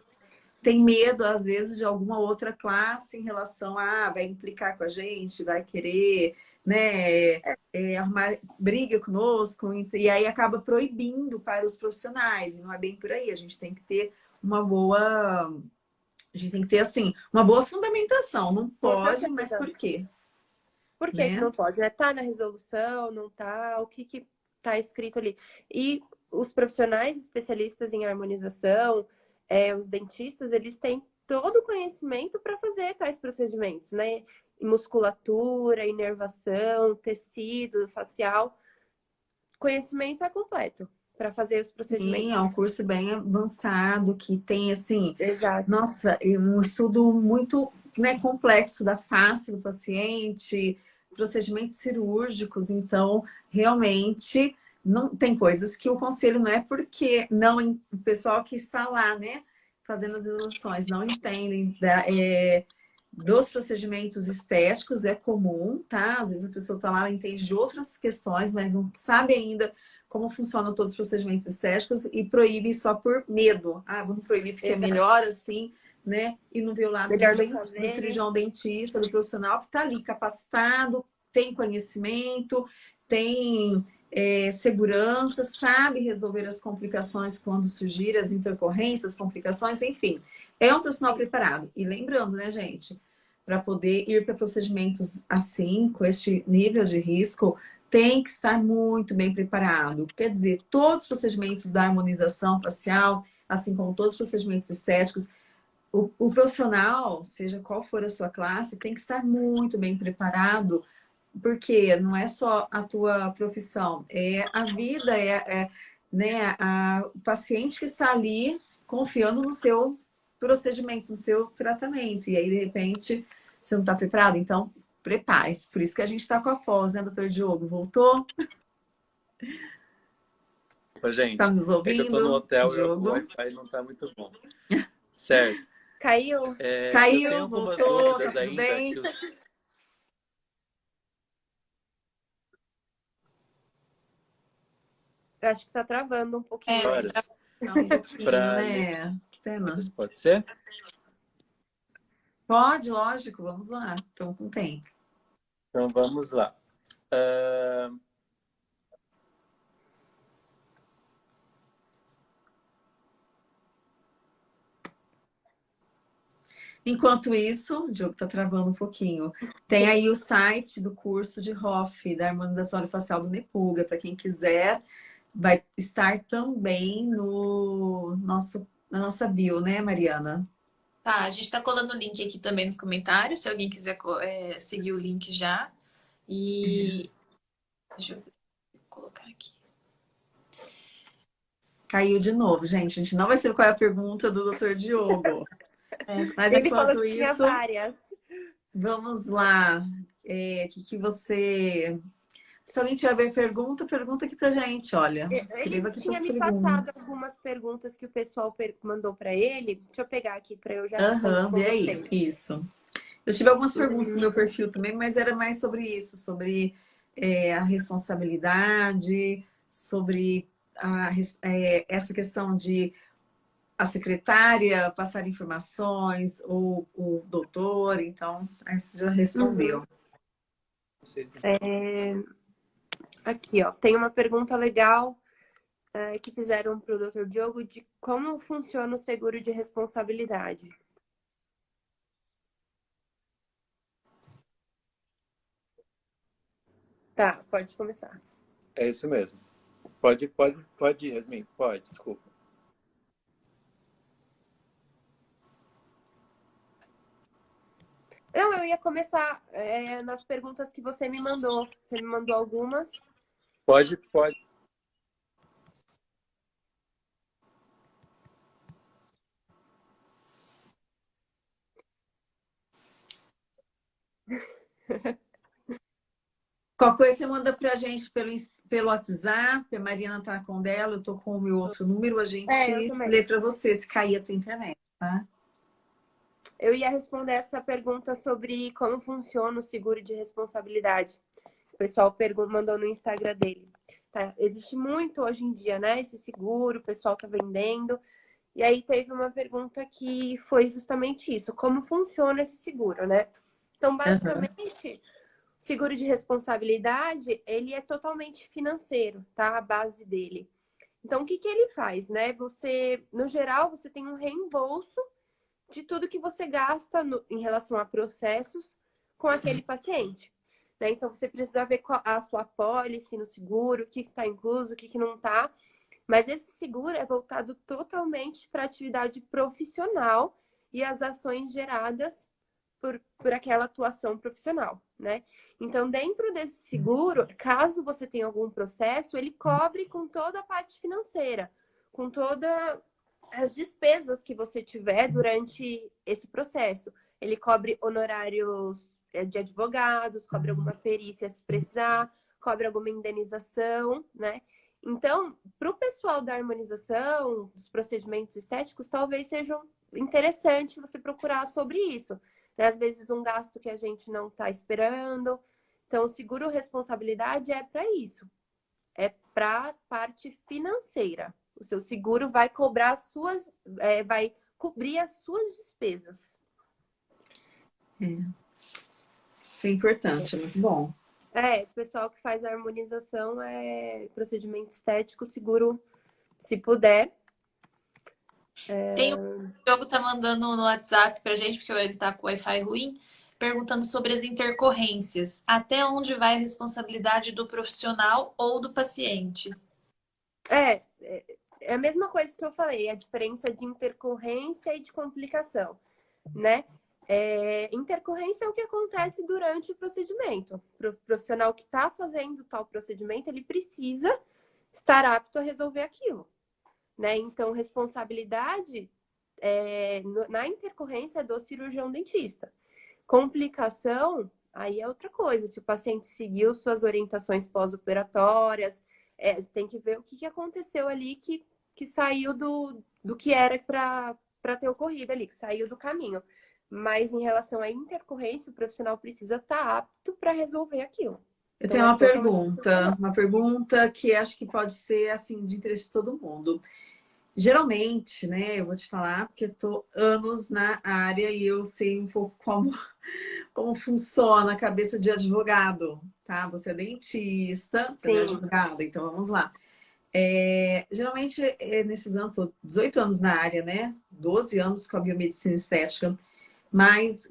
tem medo, às vezes, de alguma outra classe em relação a ah, vai implicar com a gente, vai querer né, é, arrumar briga conosco, e aí acaba proibindo para os profissionais, e não é bem por aí, a gente tem que ter uma boa, a gente tem que ter, assim, uma boa fundamentação, não pode, mas por quê? Por que, né? que não pode? Né? Tá na resolução, não tá, o que que tá escrito ali? E os profissionais especialistas em harmonização, é, os dentistas, eles têm todo o conhecimento para fazer tais procedimentos, né? Musculatura, inervação, tecido facial. Conhecimento é completo para fazer os procedimentos. Sim, é um curso bem avançado que tem assim, Exato. nossa, um estudo muito né, complexo da face do paciente, procedimentos cirúrgicos, então realmente não tem coisas que o conselho não é porque não o pessoal que está lá, né, fazendo as resoluções não entendem é, dos procedimentos estéticos é comum, tá? Às vezes a pessoa está lá, ela entende de outras questões, mas não sabe ainda como funcionam todos os procedimentos estéticos e proíbe só por medo. Ah, vamos proibir porque Exato. é melhor assim, né? E não vê o lado melhor do, do cirurgião dentista, do profissional que está ali capacitado, tem conhecimento, tem é, segurança, sabe resolver as complicações quando surgirem, as intercorrências, complicações, enfim. É um profissional preparado. E lembrando, né, gente, para poder ir para procedimentos assim, com este nível de risco, tem que estar muito bem preparado. Quer dizer, todos os procedimentos da harmonização facial, assim como todos os procedimentos estéticos, o, o, profissional, seja qual for a sua classe, tem que estar muito bem preparado, porque não é só a tua profissão, é a vida, é, é né, a, o paciente que está ali confiando no seu procedimento, no seu tratamento. E aí, de repente, você não está preparado? Então, prepare-se. Por isso que a gente está com a pós, né, doutor Diogo? Voltou? Ô, gente, tá nos ouvindo? É eu tô no hotel e o Wi-Fi não está muito bom. Certo. Caiu. É, Caiu, voltou, tá tudo bem? Eu acho que tá travando um pouquinho. É, tá... um pouquinho, pra... né? pena. Pode ser? Pode, lógico. Vamos lá. Estamos com tempo. Então, vamos lá. Uh... Enquanto isso, o Diogo está travando um pouquinho. Tem aí o site do curso de Hoff, da harmonização facial do Nepuga, para quem quiser. Vai estar também no nosso na nossa bio, né, Mariana? Tá, a gente está colando o link aqui também nos comentários, se alguém quiser é, seguir o link já. E. Uhum. Deixa eu colocar aqui. Caiu de novo, gente. A gente não vai saber qual é a pergunta do Dr. Diogo. É, mas Ele enquanto falou que tinha várias. Vamos lá. O é, que, que você Se alguém tiver pergunta, pergunta aqui pra gente, olha. Escreva aqui tinha me perguntas. passado algumas perguntas que o pessoal mandou para ele. Deixa eu pegar aqui para eu já responder. Aham, vê aí, isso. Eu tive algumas perguntas no meu perfil também, mas era mais sobre isso, sobre é, a responsabilidade, sobre a, é, essa questão de a secretária passar informações, ou o doutor, então, você já respondeu. Uhum. É, aqui, ó, tem uma pergunta legal é, que fizeram para o doutor Diogo de como funciona o seguro de responsabilidade. Tá, pode começar. É isso mesmo. Pode, pode, pode Yasmin, pode, desculpa. Não, eu ia começar é, nas perguntas que você me mandou. Você me mandou algumas. Pode, pode. Qual coisa você manda para a gente pelo, pelo WhatsApp, a Mariana está com dela, eu estou com o meu outro número, a gente é, lê para você se cair a tua internet, tá? Eu ia responder essa pergunta sobre como funciona o seguro de responsabilidade. O pessoal mandou no Instagram dele. Tá? Existe muito hoje em dia, né? Esse seguro, o pessoal tá vendendo. E aí teve uma pergunta que foi justamente isso. Como funciona esse seguro, né? Então, basicamente, uhum. Seguro de responsabilidade, ele é totalmente financeiro, tá? A base dele. Então, o que, que ele faz, né? Você, no geral, você tem um reembolso de tudo que você gasta no, em relação a processos com aquele paciente. Né? Então, você precisa ver a sua pólice no seguro, o que está incluso, o que, que não está. Mas esse seguro é voltado totalmente para a atividade profissional e as ações geradas por, por aquela atuação profissional, né? Então, dentro desse seguro, caso você tenha algum processo, ele cobre com toda a parte financeira, com todas as despesas que você tiver durante esse processo. Ele cobre honorários é, de advogados, cobre alguma perícia se precisar, cobre alguma indenização, né? Então, para o pessoal da harmonização, dos procedimentos estéticos, talvez seja interessante você procurar sobre isso. Né? Às vezes, um gasto que a gente não está esperando. Então, o seguro responsabilidade é para isso. É para parte financeira. O seu seguro vai cobrar as suas, é, vai cobrir as suas despesas. É. Isso é importante, é muito bom. É, o pessoal que faz a harmonização é procedimento estético, seguro, se puder, é... Tem o Diogo tá mandando no WhatsApp pra gente, porque ele tá com o Wi-Fi ruim, perguntando sobre as intercorrências. Até onde vai a responsabilidade do profissional ou do paciente? É, é, é a mesma coisa que eu falei, a diferença de intercorrência e de complicação, né? É, intercorrência é o que acontece durante o procedimento. O profissional que está fazendo tal procedimento, ele precisa estar apto a resolver aquilo. Né? Então, responsabilidade é, na intercorrência do cirurgião dentista. Complicação, aí é outra coisa. Se o paciente seguiu suas orientações pós-operatórias, é, tem que ver o que, que aconteceu ali que, que saiu do, do que era para ter ocorrido ali, que saiu do caminho. Mas em relação à intercorrência, o profissional precisa estar tá apto para resolver aquilo. Eu tenho uma pergunta, uma pergunta que acho que pode ser assim de interesse de todo mundo. Geralmente, né, eu vou te falar, porque estou anos na área e eu sei um pouco como, como funciona a cabeça de advogado, tá? Você é dentista, você Sim. é advogada, então vamos lá. É, geralmente, é, nesses anos, estou 18 anos na área, né? 12 anos com a biomedicina estética, mas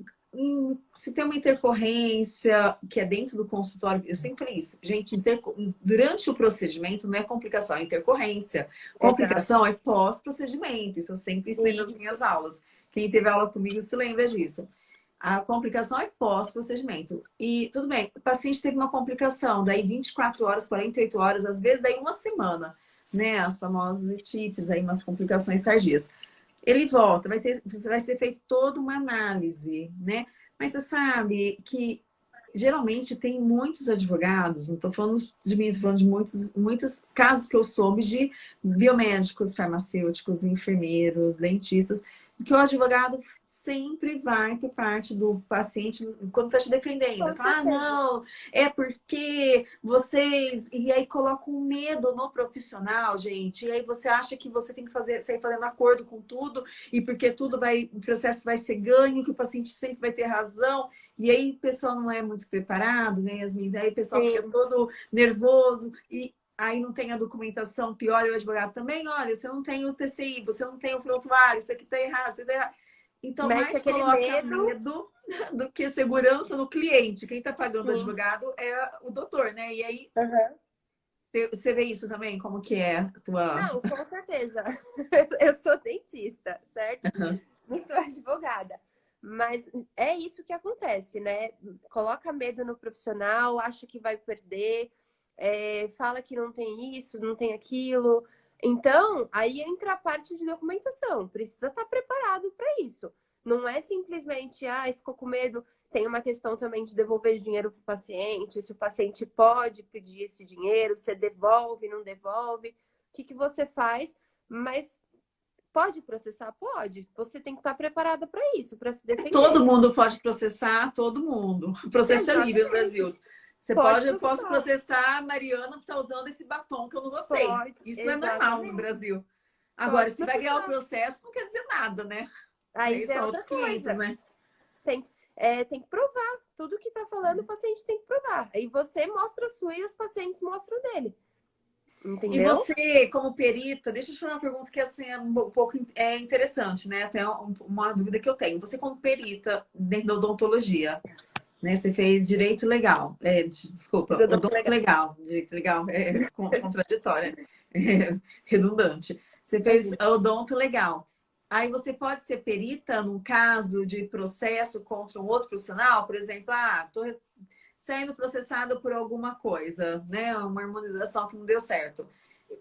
se tem uma intercorrência que é dentro do consultório, eu sempre falei isso, gente, interco... durante o procedimento não é complicação, é intercorrência. Complicação é, é pós-procedimento, isso eu sempre ensinei nas minhas aulas. Quem teve aula comigo se lembra disso. A complicação é pós-procedimento. E tudo bem, o paciente teve uma complicação, daí 24 horas, 48 horas, às vezes daí uma semana, né? As famosas ETIPs, aí umas complicações tardias ele volta, vai, ter, vai ser feito toda uma análise, né? Mas você sabe que geralmente tem muitos advogados, não estou falando de mim, estou falando de muitos, muitos casos que eu soube de biomédicos, farmacêuticos, enfermeiros, dentistas, que o advogado sempre vai por parte do paciente quando está te defendendo. Fala, ah, não, é porque vocês... E aí coloca um medo no profissional, gente. E aí você acha que você tem que fazer, sair fazendo acordo com tudo e porque tudo vai, o processo vai ser ganho, que o paciente sempre vai ter razão. E aí o pessoal não é muito preparado, né, Yasmin? Daí o pessoal Sim. fica todo nervoso e aí não tem a documentação, pior, e o advogado também, olha, você não tem o TCI, você não tem o prontuário, isso aqui está errado, você tá errado. Então, Mete mais aquele coloca medo... medo do que segurança no cliente. Quem está pagando o advogado é o doutor, né? E aí, uhum. você vê isso também? Como que é a tua... Não, com certeza. Eu sou dentista, certo? Uhum. Não sou advogada. Mas é isso que acontece, né? Coloca medo no profissional, acha que vai perder, é, fala que não tem isso, não tem aquilo. Então, aí entra a parte de documentação. Precisa estar preparado para isso. Não é simplesmente, ah, ficou com medo. Tem uma questão também de devolver dinheiro para o paciente. Se o paciente pode pedir esse dinheiro, você devolve, não devolve. O que, que você faz? Mas pode processar? Pode. Você tem que estar preparada para isso, para se defender. Todo mundo pode processar, todo mundo. Processo é livre no Brasil. Você pode, pode eu posso processar a Mariana por estar usando esse batom que eu não gostei. Pode, Isso exatamente. é normal no Brasil. Agora, pode se vai ganhar o processo, não quer dizer nada, né? Aí, Aí já é outra coisa. né? Tem, é, tem que provar. Tudo que está falando, o paciente tem que provar. Aí você mostra a sua e os pacientes mostram dele. Entendeu? E você, como perita, deixa eu te fazer uma pergunta que assim, é um pouco é interessante, né? Até uma dúvida que eu tenho. Você, como perita dentro da odontologia, né? Você fez direito legal. É, desculpa, odonto legal. legal. Direito legal é contraditório, é redundante. Você fez odonto legal. Aí você pode ser perita num caso de processo contra um outro profissional, por exemplo, ah, tô sendo processado por alguma coisa, né? Uma harmonização que não deu certo.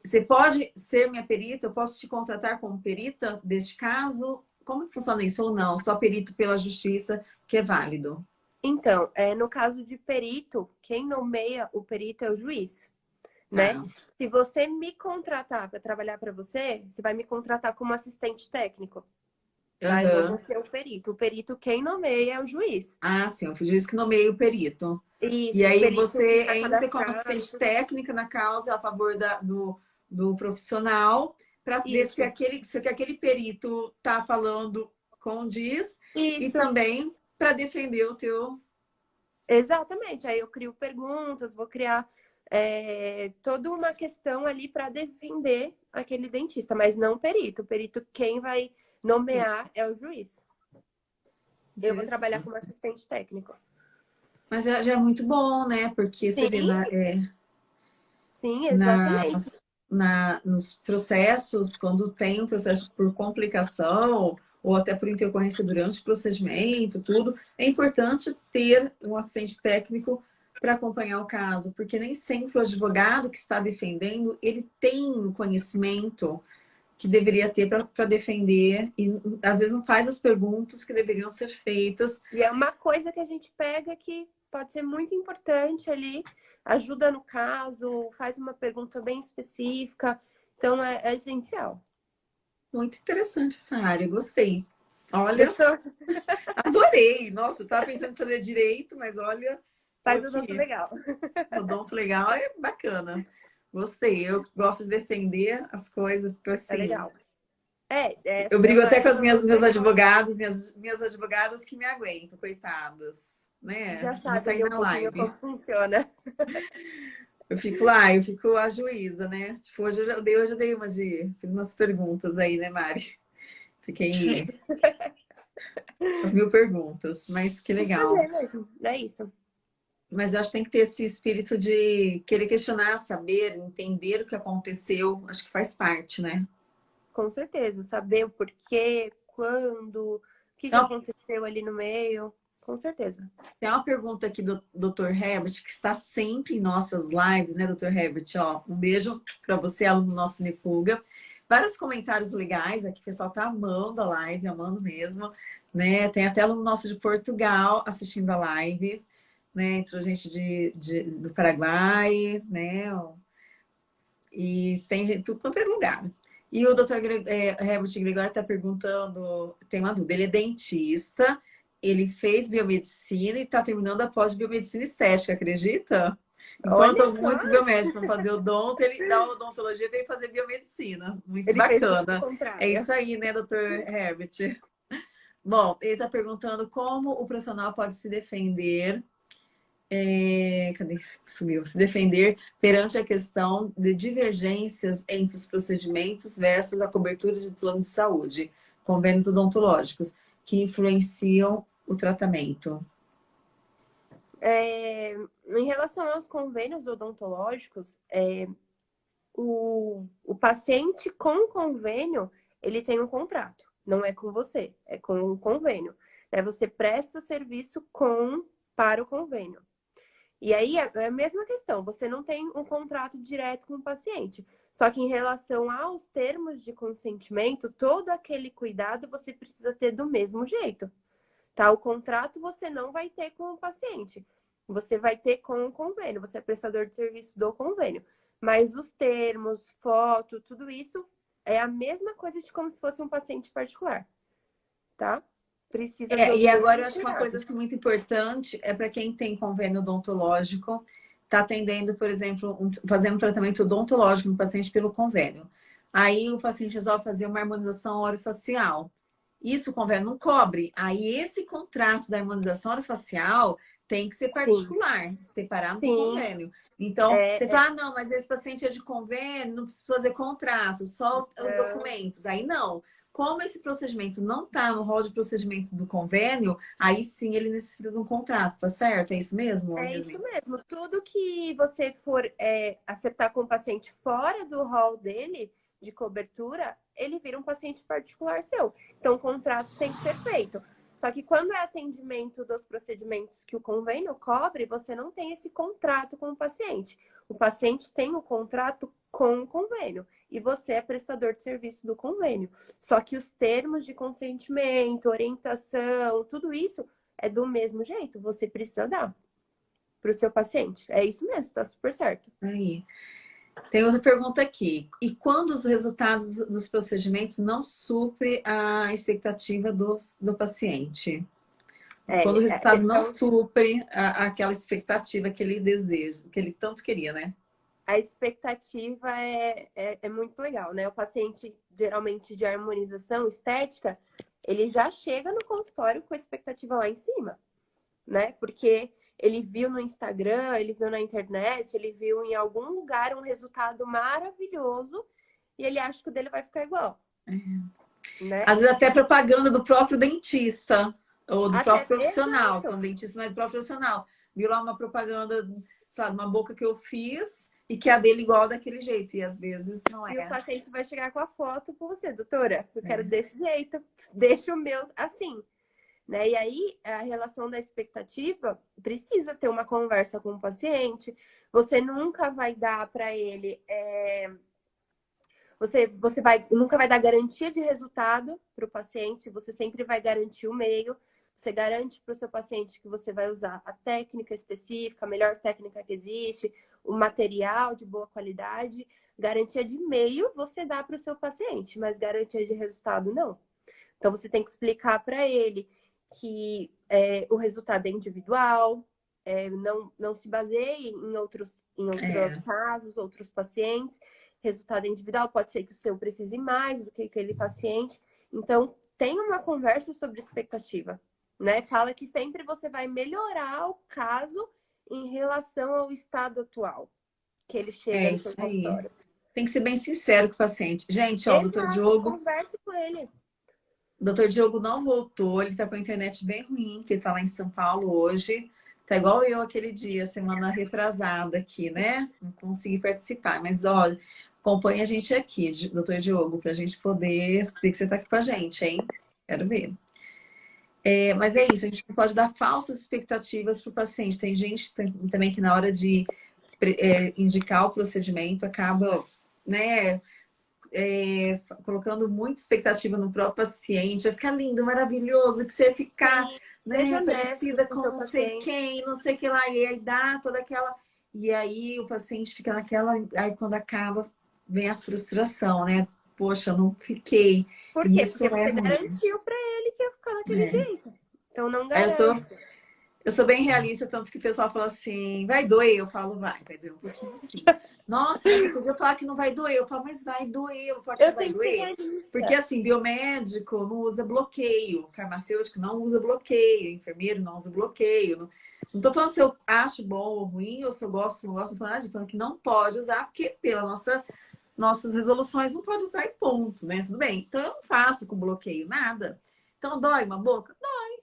Você pode ser minha perita? Eu posso te contratar como perita deste caso? Como funciona isso ou não? Só perito pela justiça que é válido? Então, é, no caso de perito, quem nomeia o perito é o juiz. Né? Ah. Se você me contratar para trabalhar para você, você vai me contratar como assistente técnico. Uhum. Aí eu vou ser o perito. O perito, quem nomeia é o juiz. Ah, sim, o juiz que nomeia o perito. Isso, e aí você entra como assistente técnica na causa a favor da, do, do profissional para ver se aquele, se aquele perito está falando condiz Isso. e também para defender o teu... Exatamente. Aí eu crio perguntas, vou criar é, toda uma questão ali para defender aquele dentista, mas não o perito. O perito, quem vai nomear é o juiz. Eu vou trabalhar como assistente técnico. Mas já, já é muito bom, né? Porque Sim. você vê na, é, Sim, exatamente. Nas, na, nos processos, quando tem um processo por complicação, ou até por intercorrência durante o procedimento, tudo, é importante ter um assistente técnico para acompanhar o caso, porque nem sempre o advogado que está defendendo, ele tem o conhecimento que deveria ter para defender e às vezes não faz as perguntas que deveriam ser feitas. E é uma coisa que a gente pega que pode ser muito importante ali, ajuda no caso, faz uma pergunta bem específica, então é, é essencial. Muito interessante essa área, gostei. Olha, adorei. Nossa, eu estava pensando em fazer direito, mas olha... Faz o donto legal. O donto legal é bacana. Gostei. Eu gosto de defender as coisas, porque assim... É legal. É, é, eu brigo até com as minhas, meus advogados, minhas, minhas advogadas que me aguentam, coitadas. Né? Já sabe tá um live. como funciona. Eu fico lá, eu fico a juíza, né? Tipo, hoje eu, já, dei, hoje eu dei uma de... Fiz umas perguntas aí, né, Mari? Fiquei... As mil perguntas, mas que legal. É mesmo, é isso. Mas eu acho que tem que ter esse espírito de querer questionar, saber, entender o que aconteceu. Acho que faz parte, né? Com certeza. Saber o porquê, quando, o que, que aconteceu ali no meio. Com certeza. Tem uma pergunta aqui do Dr. Herbert, que está sempre em nossas lives, né, Dr. Herbert? Ó, um beijo para você, aluno nosso Nepuga. Vários comentários legais aqui, o pessoal tá amando a live, amando mesmo, né? Tem até aluno nosso de Portugal assistindo a live, né? Entrou gente de, de, do Paraguai, né? E tem gente tudo quanto é lugar. E o doutor é, Herbert Gregório está perguntando, tem uma dúvida, ele é dentista, ele fez biomedicina e está terminando a pós-biomedicina estética, acredita? Enquanto muitos biomédicos vão fazer odonto, ele da odontologia veio fazer biomedicina. Muito ele bacana. É isso aí, né, doutor Herbert? Bom, ele está perguntando como o profissional pode se defender é, cadê? Sumiu. Se defender perante a questão de divergências entre os procedimentos versus a cobertura de plano de saúde, convênios odontológicos, que influenciam o tratamento. É, em relação aos convênios odontológicos, é, o, o paciente com convênio, ele tem um contrato. Não é com você, é com um convênio. É, você presta serviço com para o convênio. E aí é, é a mesma questão, você não tem um contrato direto com o paciente. Só que em relação aos termos de consentimento, todo aquele cuidado você precisa ter do mesmo jeito. Tá? O contrato você não vai ter com o paciente. Você vai ter com o convênio, você é prestador de serviço do convênio. Mas os termos, foto, tudo isso é a mesma coisa de como se fosse um paciente particular. Tá? precisa. É, e agora eu acho que uma coisa assim, muito importante é para quem tem convênio odontológico, está atendendo, por exemplo, um, fazendo um tratamento odontológico no paciente pelo convênio. Aí o paciente resolve fazer uma harmonização orofacial. Isso o convênio não cobre. Aí esse contrato da harmonização orofacial tem que ser particular, Sim. separado Sim. do convênio. Então, é, você é... fala, ah, não, mas esse paciente é de convênio, não precisa fazer contrato, só os é... documentos. Aí não. Como esse procedimento não está no rol de procedimentos do convênio, aí sim ele necessita de um contrato, tá certo? É isso mesmo? É isso mesmo. Tudo que você for é, acertar com o paciente fora do rol dele, de cobertura, ele vira um paciente particular seu. Então, o contrato tem que ser feito. Só que quando é atendimento dos procedimentos que o convênio cobre, você não tem esse contrato com o paciente. O paciente tem o contrato com o convênio e você é prestador de serviço do convênio. Só que os termos de consentimento, orientação, tudo isso é do mesmo jeito. Você precisa dar para o seu paciente. É isso mesmo, tá super certo. Aí. Tem outra pergunta aqui. E quando os resultados dos procedimentos não suprem a expectativa do, do paciente? É, quando o é, resultado não supre a, aquela expectativa que ele deseja, que ele tanto queria, né? A expectativa é, é, é muito legal, né? O paciente, geralmente de harmonização estética, ele já chega no consultório com a expectativa lá em cima, né? Porque ele viu no Instagram, ele viu na internet, ele viu em algum lugar um resultado maravilhoso e ele acha que o dele vai ficar igual. É. Né? Às vezes até propaganda do próprio dentista ou do até próprio profissional, quando dentista mas do próprio profissional. Viu lá uma propaganda, sabe, uma boca que eu fiz e que a dele igual daquele jeito, e às vezes não é. E o paciente vai chegar com a foto com você, doutora, eu quero é. desse jeito, deixa o meu assim. Né? E aí, a relação da expectativa precisa ter uma conversa com o paciente. Você nunca vai dar para ele. É... Você, você vai, nunca vai dar garantia de resultado para o paciente, você sempre vai garantir o meio. Você garante para o seu paciente que você vai usar a técnica específica, a melhor técnica que existe, o material de boa qualidade. Garantia de meio você dá para o seu paciente, mas garantia de resultado não. Então você tem que explicar para ele que é, o resultado é individual, é, não, não se baseie em outros, em outros é. casos, outros pacientes. Resultado individual, pode ser que o seu precise mais do que aquele paciente. Então, tem uma conversa sobre expectativa, né? Fala que sempre você vai melhorar o caso em relação ao estado atual que ele chega é no seu consultório. Tem que ser bem sincero com o paciente. Gente, ó, Exato, doutor Diogo. Converse com ele. O doutor Diogo não voltou, ele tá com a internet bem ruim, que ele tá lá em São Paulo hoje. Tá igual eu aquele dia, semana retrasada aqui, né? Não consegui participar, mas olha, acompanha a gente aqui, doutor Diogo, pra gente poder explicar que você tá aqui com a gente, hein? Quero ver. É, mas é isso, a gente não pode dar falsas expectativas para o paciente. Tem gente também que na hora de é, indicar o procedimento acaba, né, é, colocando muita expectativa no próprio paciente, vai ficar lindo, maravilhoso, que você ficar né, parecida com não sei quem, não sei o que lá, e aí dá toda aquela... E aí o paciente fica naquela... Aí quando acaba, vem a frustração, né? Poxa, não fiquei. Por quê? Isso Porque é você garantiu para ele que ia ficar daquele é. jeito. Então não garante. Eu sou, bem realista, tanto que o pessoal fala assim, vai doer? Eu falo, vai, vai doer um pouquinho sim. Nossa, você podia falar que não vai doer. Eu falo, mas vai doer. Eu falo que eu vai doer. Porque assim, biomédico não usa bloqueio, farmacêutico não usa bloqueio, enfermeiro não usa bloqueio. Não, não tô falando se eu acho bom ou ruim, ou se eu gosto ou não gosto, não falando, falando que não pode usar, porque pela nossa nossas resoluções não pode usar e ponto, né? Tudo bem. Então eu não faço com bloqueio nada. Então dói uma boca? Dói.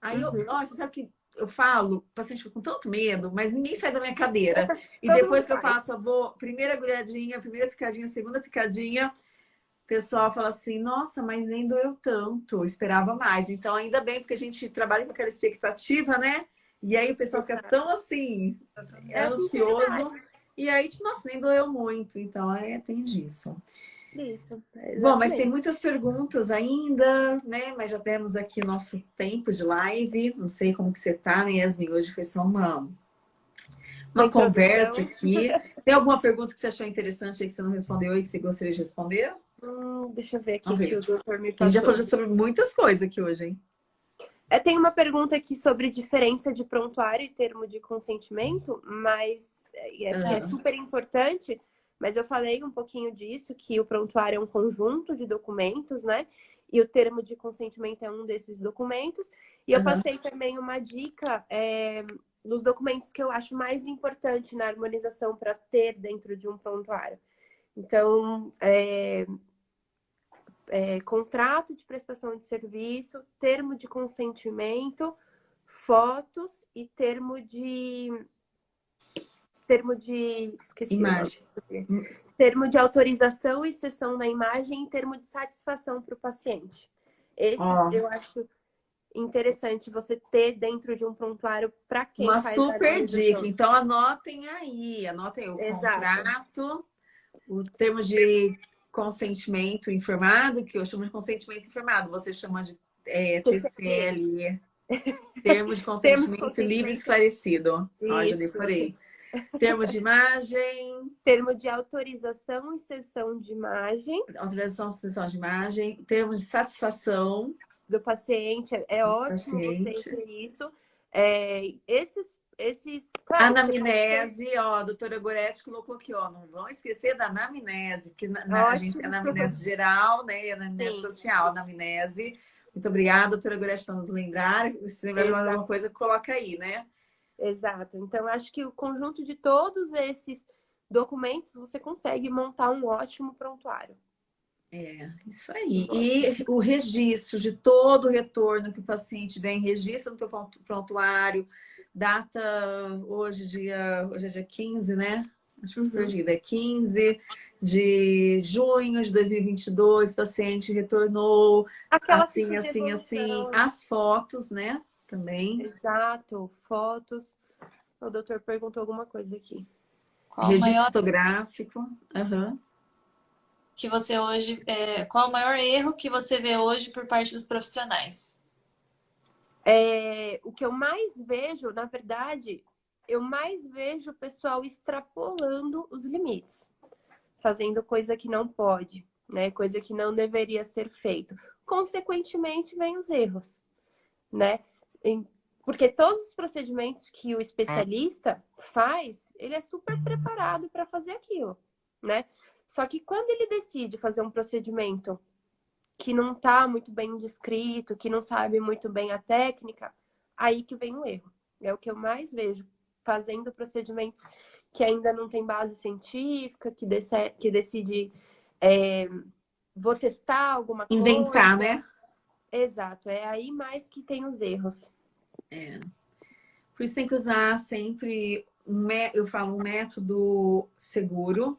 Aí eu, uhum. nossa, sabe que eu falo, o paciente fica com tanto medo, mas ninguém sai da minha cadeira. E depois que eu faço, vou, primeira agulhadinha, primeira picadinha, segunda picadinha, o pessoal fala assim, nossa, mas nem doeu tanto, esperava mais. Então, ainda bem, porque a gente trabalha com aquela expectativa, né? E aí o pessoal fica tão assim, é ansioso. E aí, nossa, nem doeu muito. Então, é, tem disso. Isso. Exatamente. Bom, mas tem muitas perguntas ainda, né? Mas já temos aqui nosso tempo de live. Não sei como que você tá, né, Yasmin? Hoje foi só uma, uma conversa aqui. Tem alguma pergunta que você achou interessante aí que você não respondeu e que você gostaria de responder? Hum, deixa eu ver aqui que o doutor me passou. A gente já falou sobre muitas coisas aqui hoje, hein? É, tem uma pergunta aqui sobre diferença de prontuário e termo de consentimento, mas é, é, é super importante mas eu falei um pouquinho disso, que o prontuário é um conjunto de documentos, né? E o termo de consentimento é um desses documentos. E eu uhum. passei também uma dica é, dos documentos que eu acho mais importante na harmonização para ter dentro de um prontuário. Então, é, é, contrato de prestação de serviço, termo de consentimento, fotos e termo de termo de. Esqueci. Imagem. Termo de autorização e sessão da imagem e termo de satisfação para o paciente. Esses oh. eu acho interessante você ter dentro de um prontuário para quem Uma super dica. Então, anotem aí. Anotem o Exato. contrato, o termo de consentimento informado, que eu chamo de consentimento informado. Você chama de é, TCL. Termo de consentimento livre e esclarecido. Ó, já decorei. Termo de imagem. Termo de autorização e sessão de imagem. Autorização e sessão de imagem. Termo de satisfação. Do paciente. É, é ótimo paciente. você isso. É, esses esses... Claro, anamnese, ó, a doutora Goretti colocou aqui, ó, não vão esquecer da anamnese, que na, na a gente tem anamnese geral, né, e anamnese Sim. social, anamnese. Muito obrigada, doutora Goretti, por nos lembrar. Se lembrar de alguma coisa, coloca aí, né? Exato. Então, acho que o conjunto de todos esses documentos você consegue montar um ótimo prontuário. É, isso aí. E o registro de todo o retorno que o paciente vem, registra no teu prontuário, data hoje, dia, hoje é dia 15, né? Acho que uhum. perdida, é 15 de junho de 2022, o paciente retornou Aquela assim, assim, assim, as fotos, né? Também. Exato, fotos. O doutor perguntou alguma coisa aqui. Qual Registro maior... fotográfico. Uhum. Que você hoje. É... Qual o maior erro que você vê hoje por parte dos profissionais? É... O que eu mais vejo, na verdade, eu mais vejo o pessoal extrapolando os limites, fazendo coisa que não pode, né? Coisa que não deveria ser feito. Consequentemente, vem os erros, né? Porque todos os procedimentos que o especialista faz, ele é super preparado para fazer aquilo, né? Só que quando ele decide fazer um procedimento que não está muito bem descrito, que não sabe muito bem a técnica, aí que vem o erro. É o que eu mais vejo fazendo procedimentos que ainda não tem base científica, que, decide, que decide é, vou testar alguma coisa. Inventar, né? Exato, é aí mais que tem os erros. É. Por isso tem que usar sempre, eu falo, um método seguro.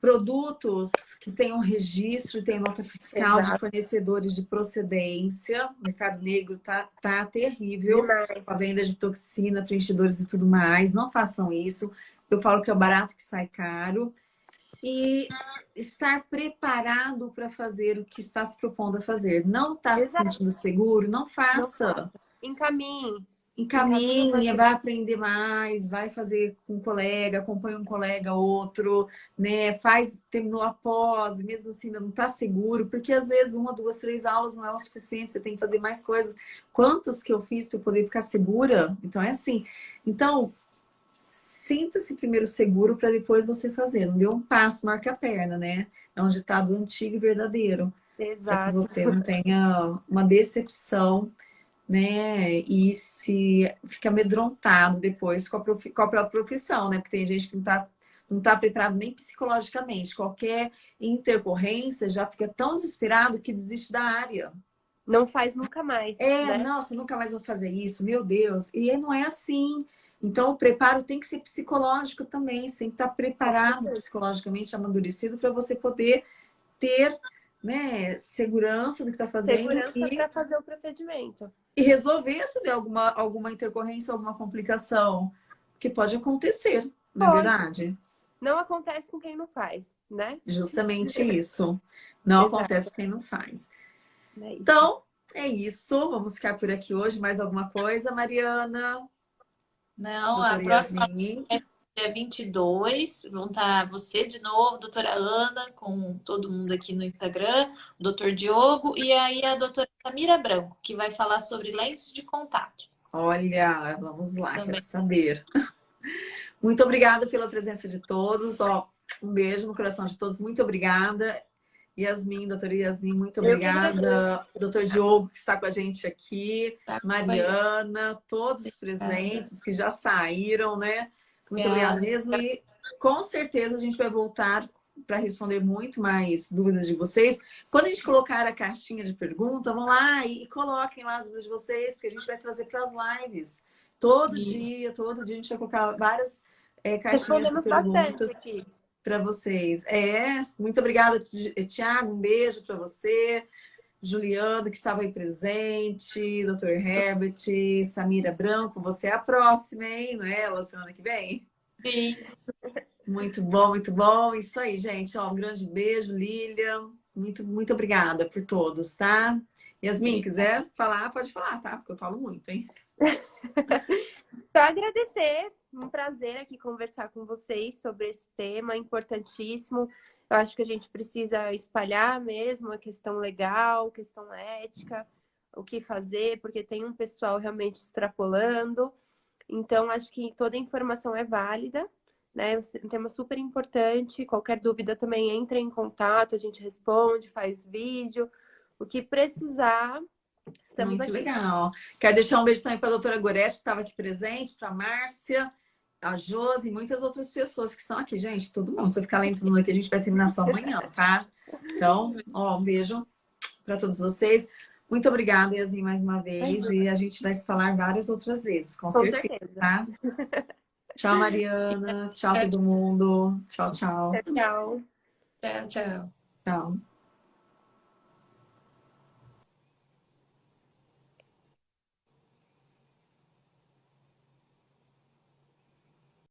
Produtos que tenham registro, tenham nota fiscal Exato. de fornecedores de procedência. O mercado negro tá, tá terrível. Demais. A venda de toxina, preenchedores e tudo mais. Não façam isso. Eu falo que é barato que sai caro. E estar preparado para fazer o que está se propondo a fazer. Não está se sentindo seguro? Não faça. Não faça. Encaminhe. Encaminhe, vai aprender mais, vai fazer com um colega, acompanha um colega, outro, né? Faz, terminou a pós, mesmo assim ainda não está seguro, porque às vezes uma, duas, três aulas não é o suficiente, você tem que fazer mais coisas. Quantos que eu fiz para poder ficar segura? Então é assim. Então, sinta-se primeiro seguro para depois você fazer. Não dê um passo, marca a perna, né? É um ditado antigo e verdadeiro. Exato. Para que você não tenha uma decepção né? E se fica amedrontado depois com a, prof... com a própria profissão, né? Porque tem gente que não está não tá preparado nem psicologicamente. Qualquer intercorrência já fica tão desesperado que desiste da área. Não faz nunca mais. É, né? nossa, nunca mais vou fazer isso, meu Deus. E não é assim. Então, o preparo tem que ser psicológico também. Você tem que estar preparado psicologicamente, amadurecido, para você poder ter né, segurança do que está fazendo. Segurança e... para fazer o procedimento e resolver se der alguma, alguma intercorrência, alguma complicação, que pode acontecer, na é verdade. Não acontece com quem não faz, né? Justamente isso. Não Exato. acontece com quem não faz. É então, é isso. Vamos ficar por aqui hoje. Mais alguma coisa, Mariana? Não, a próxima dia 22. Vão estar você de novo, doutora Ana, com todo mundo aqui no Instagram, o doutor Diogo e aí a doutora Samira Branco, que vai falar sobre lentes de contato. Olha, vamos lá, Também. quero saber. Muito obrigada pela presença de todos. Ó, um beijo no coração de todos. Muito obrigada. Yasmin, doutora Yasmin, muito obrigada. Doutor Diogo, que está com a gente aqui. Tá Mariana, todos os presentes que já saíram, né? Muito obrigada mesmo. E com certeza a gente vai voltar para responder muito mais dúvidas de vocês. Quando a gente colocar a caixinha de pergunta, vão lá e coloquem lá as dúvidas de vocês, porque a gente vai trazer para as lives. Todo Isso. dia, todo dia a gente vai colocar várias é, caixinhas de perguntas para vocês. É, muito obrigada, Tiago. Um beijo para você. Juliano, que estava aí presente, Dr. Herbert, Samira Branco, você é a próxima, hein? Não é ela semana que vem? Sim. Muito bom, muito bom. Isso aí, gente. Ó, um grande beijo, Lilian. Muito, muito obrigada por todos, tá? Yasmin, quiser falar, pode falar, tá? Porque eu falo muito, hein? Só agradecer. Um prazer aqui conversar com vocês sobre esse tema importantíssimo. Eu acho que a gente precisa espalhar mesmo a questão legal, questão ética, o que fazer, porque tem um pessoal realmente extrapolando. Então, acho que toda informação é válida, né? Um tema super importante. Qualquer dúvida também entre em contato, a gente responde, faz vídeo. O que precisar, estamos Muito aqui. legal. Quero deixar um beijo também para a doutora Gorete, que estava aqui presente, para a Márcia, a Josi e muitas outras pessoas que estão aqui. Gente, todo mundo, se eu ficar lendo todo mundo aqui, a gente vai terminar só amanhã, tá? Então, ó, um beijo para todos vocês. Muito obrigada, Yasmin, mais uma vez. E a gente vai se falar várias outras vezes, com, com certeza, certeza, tá? Tchau, Mariana. Tchau, todo mundo. Tchau, tchau. Tchau, tchau. Tchau, tchau. Tchau.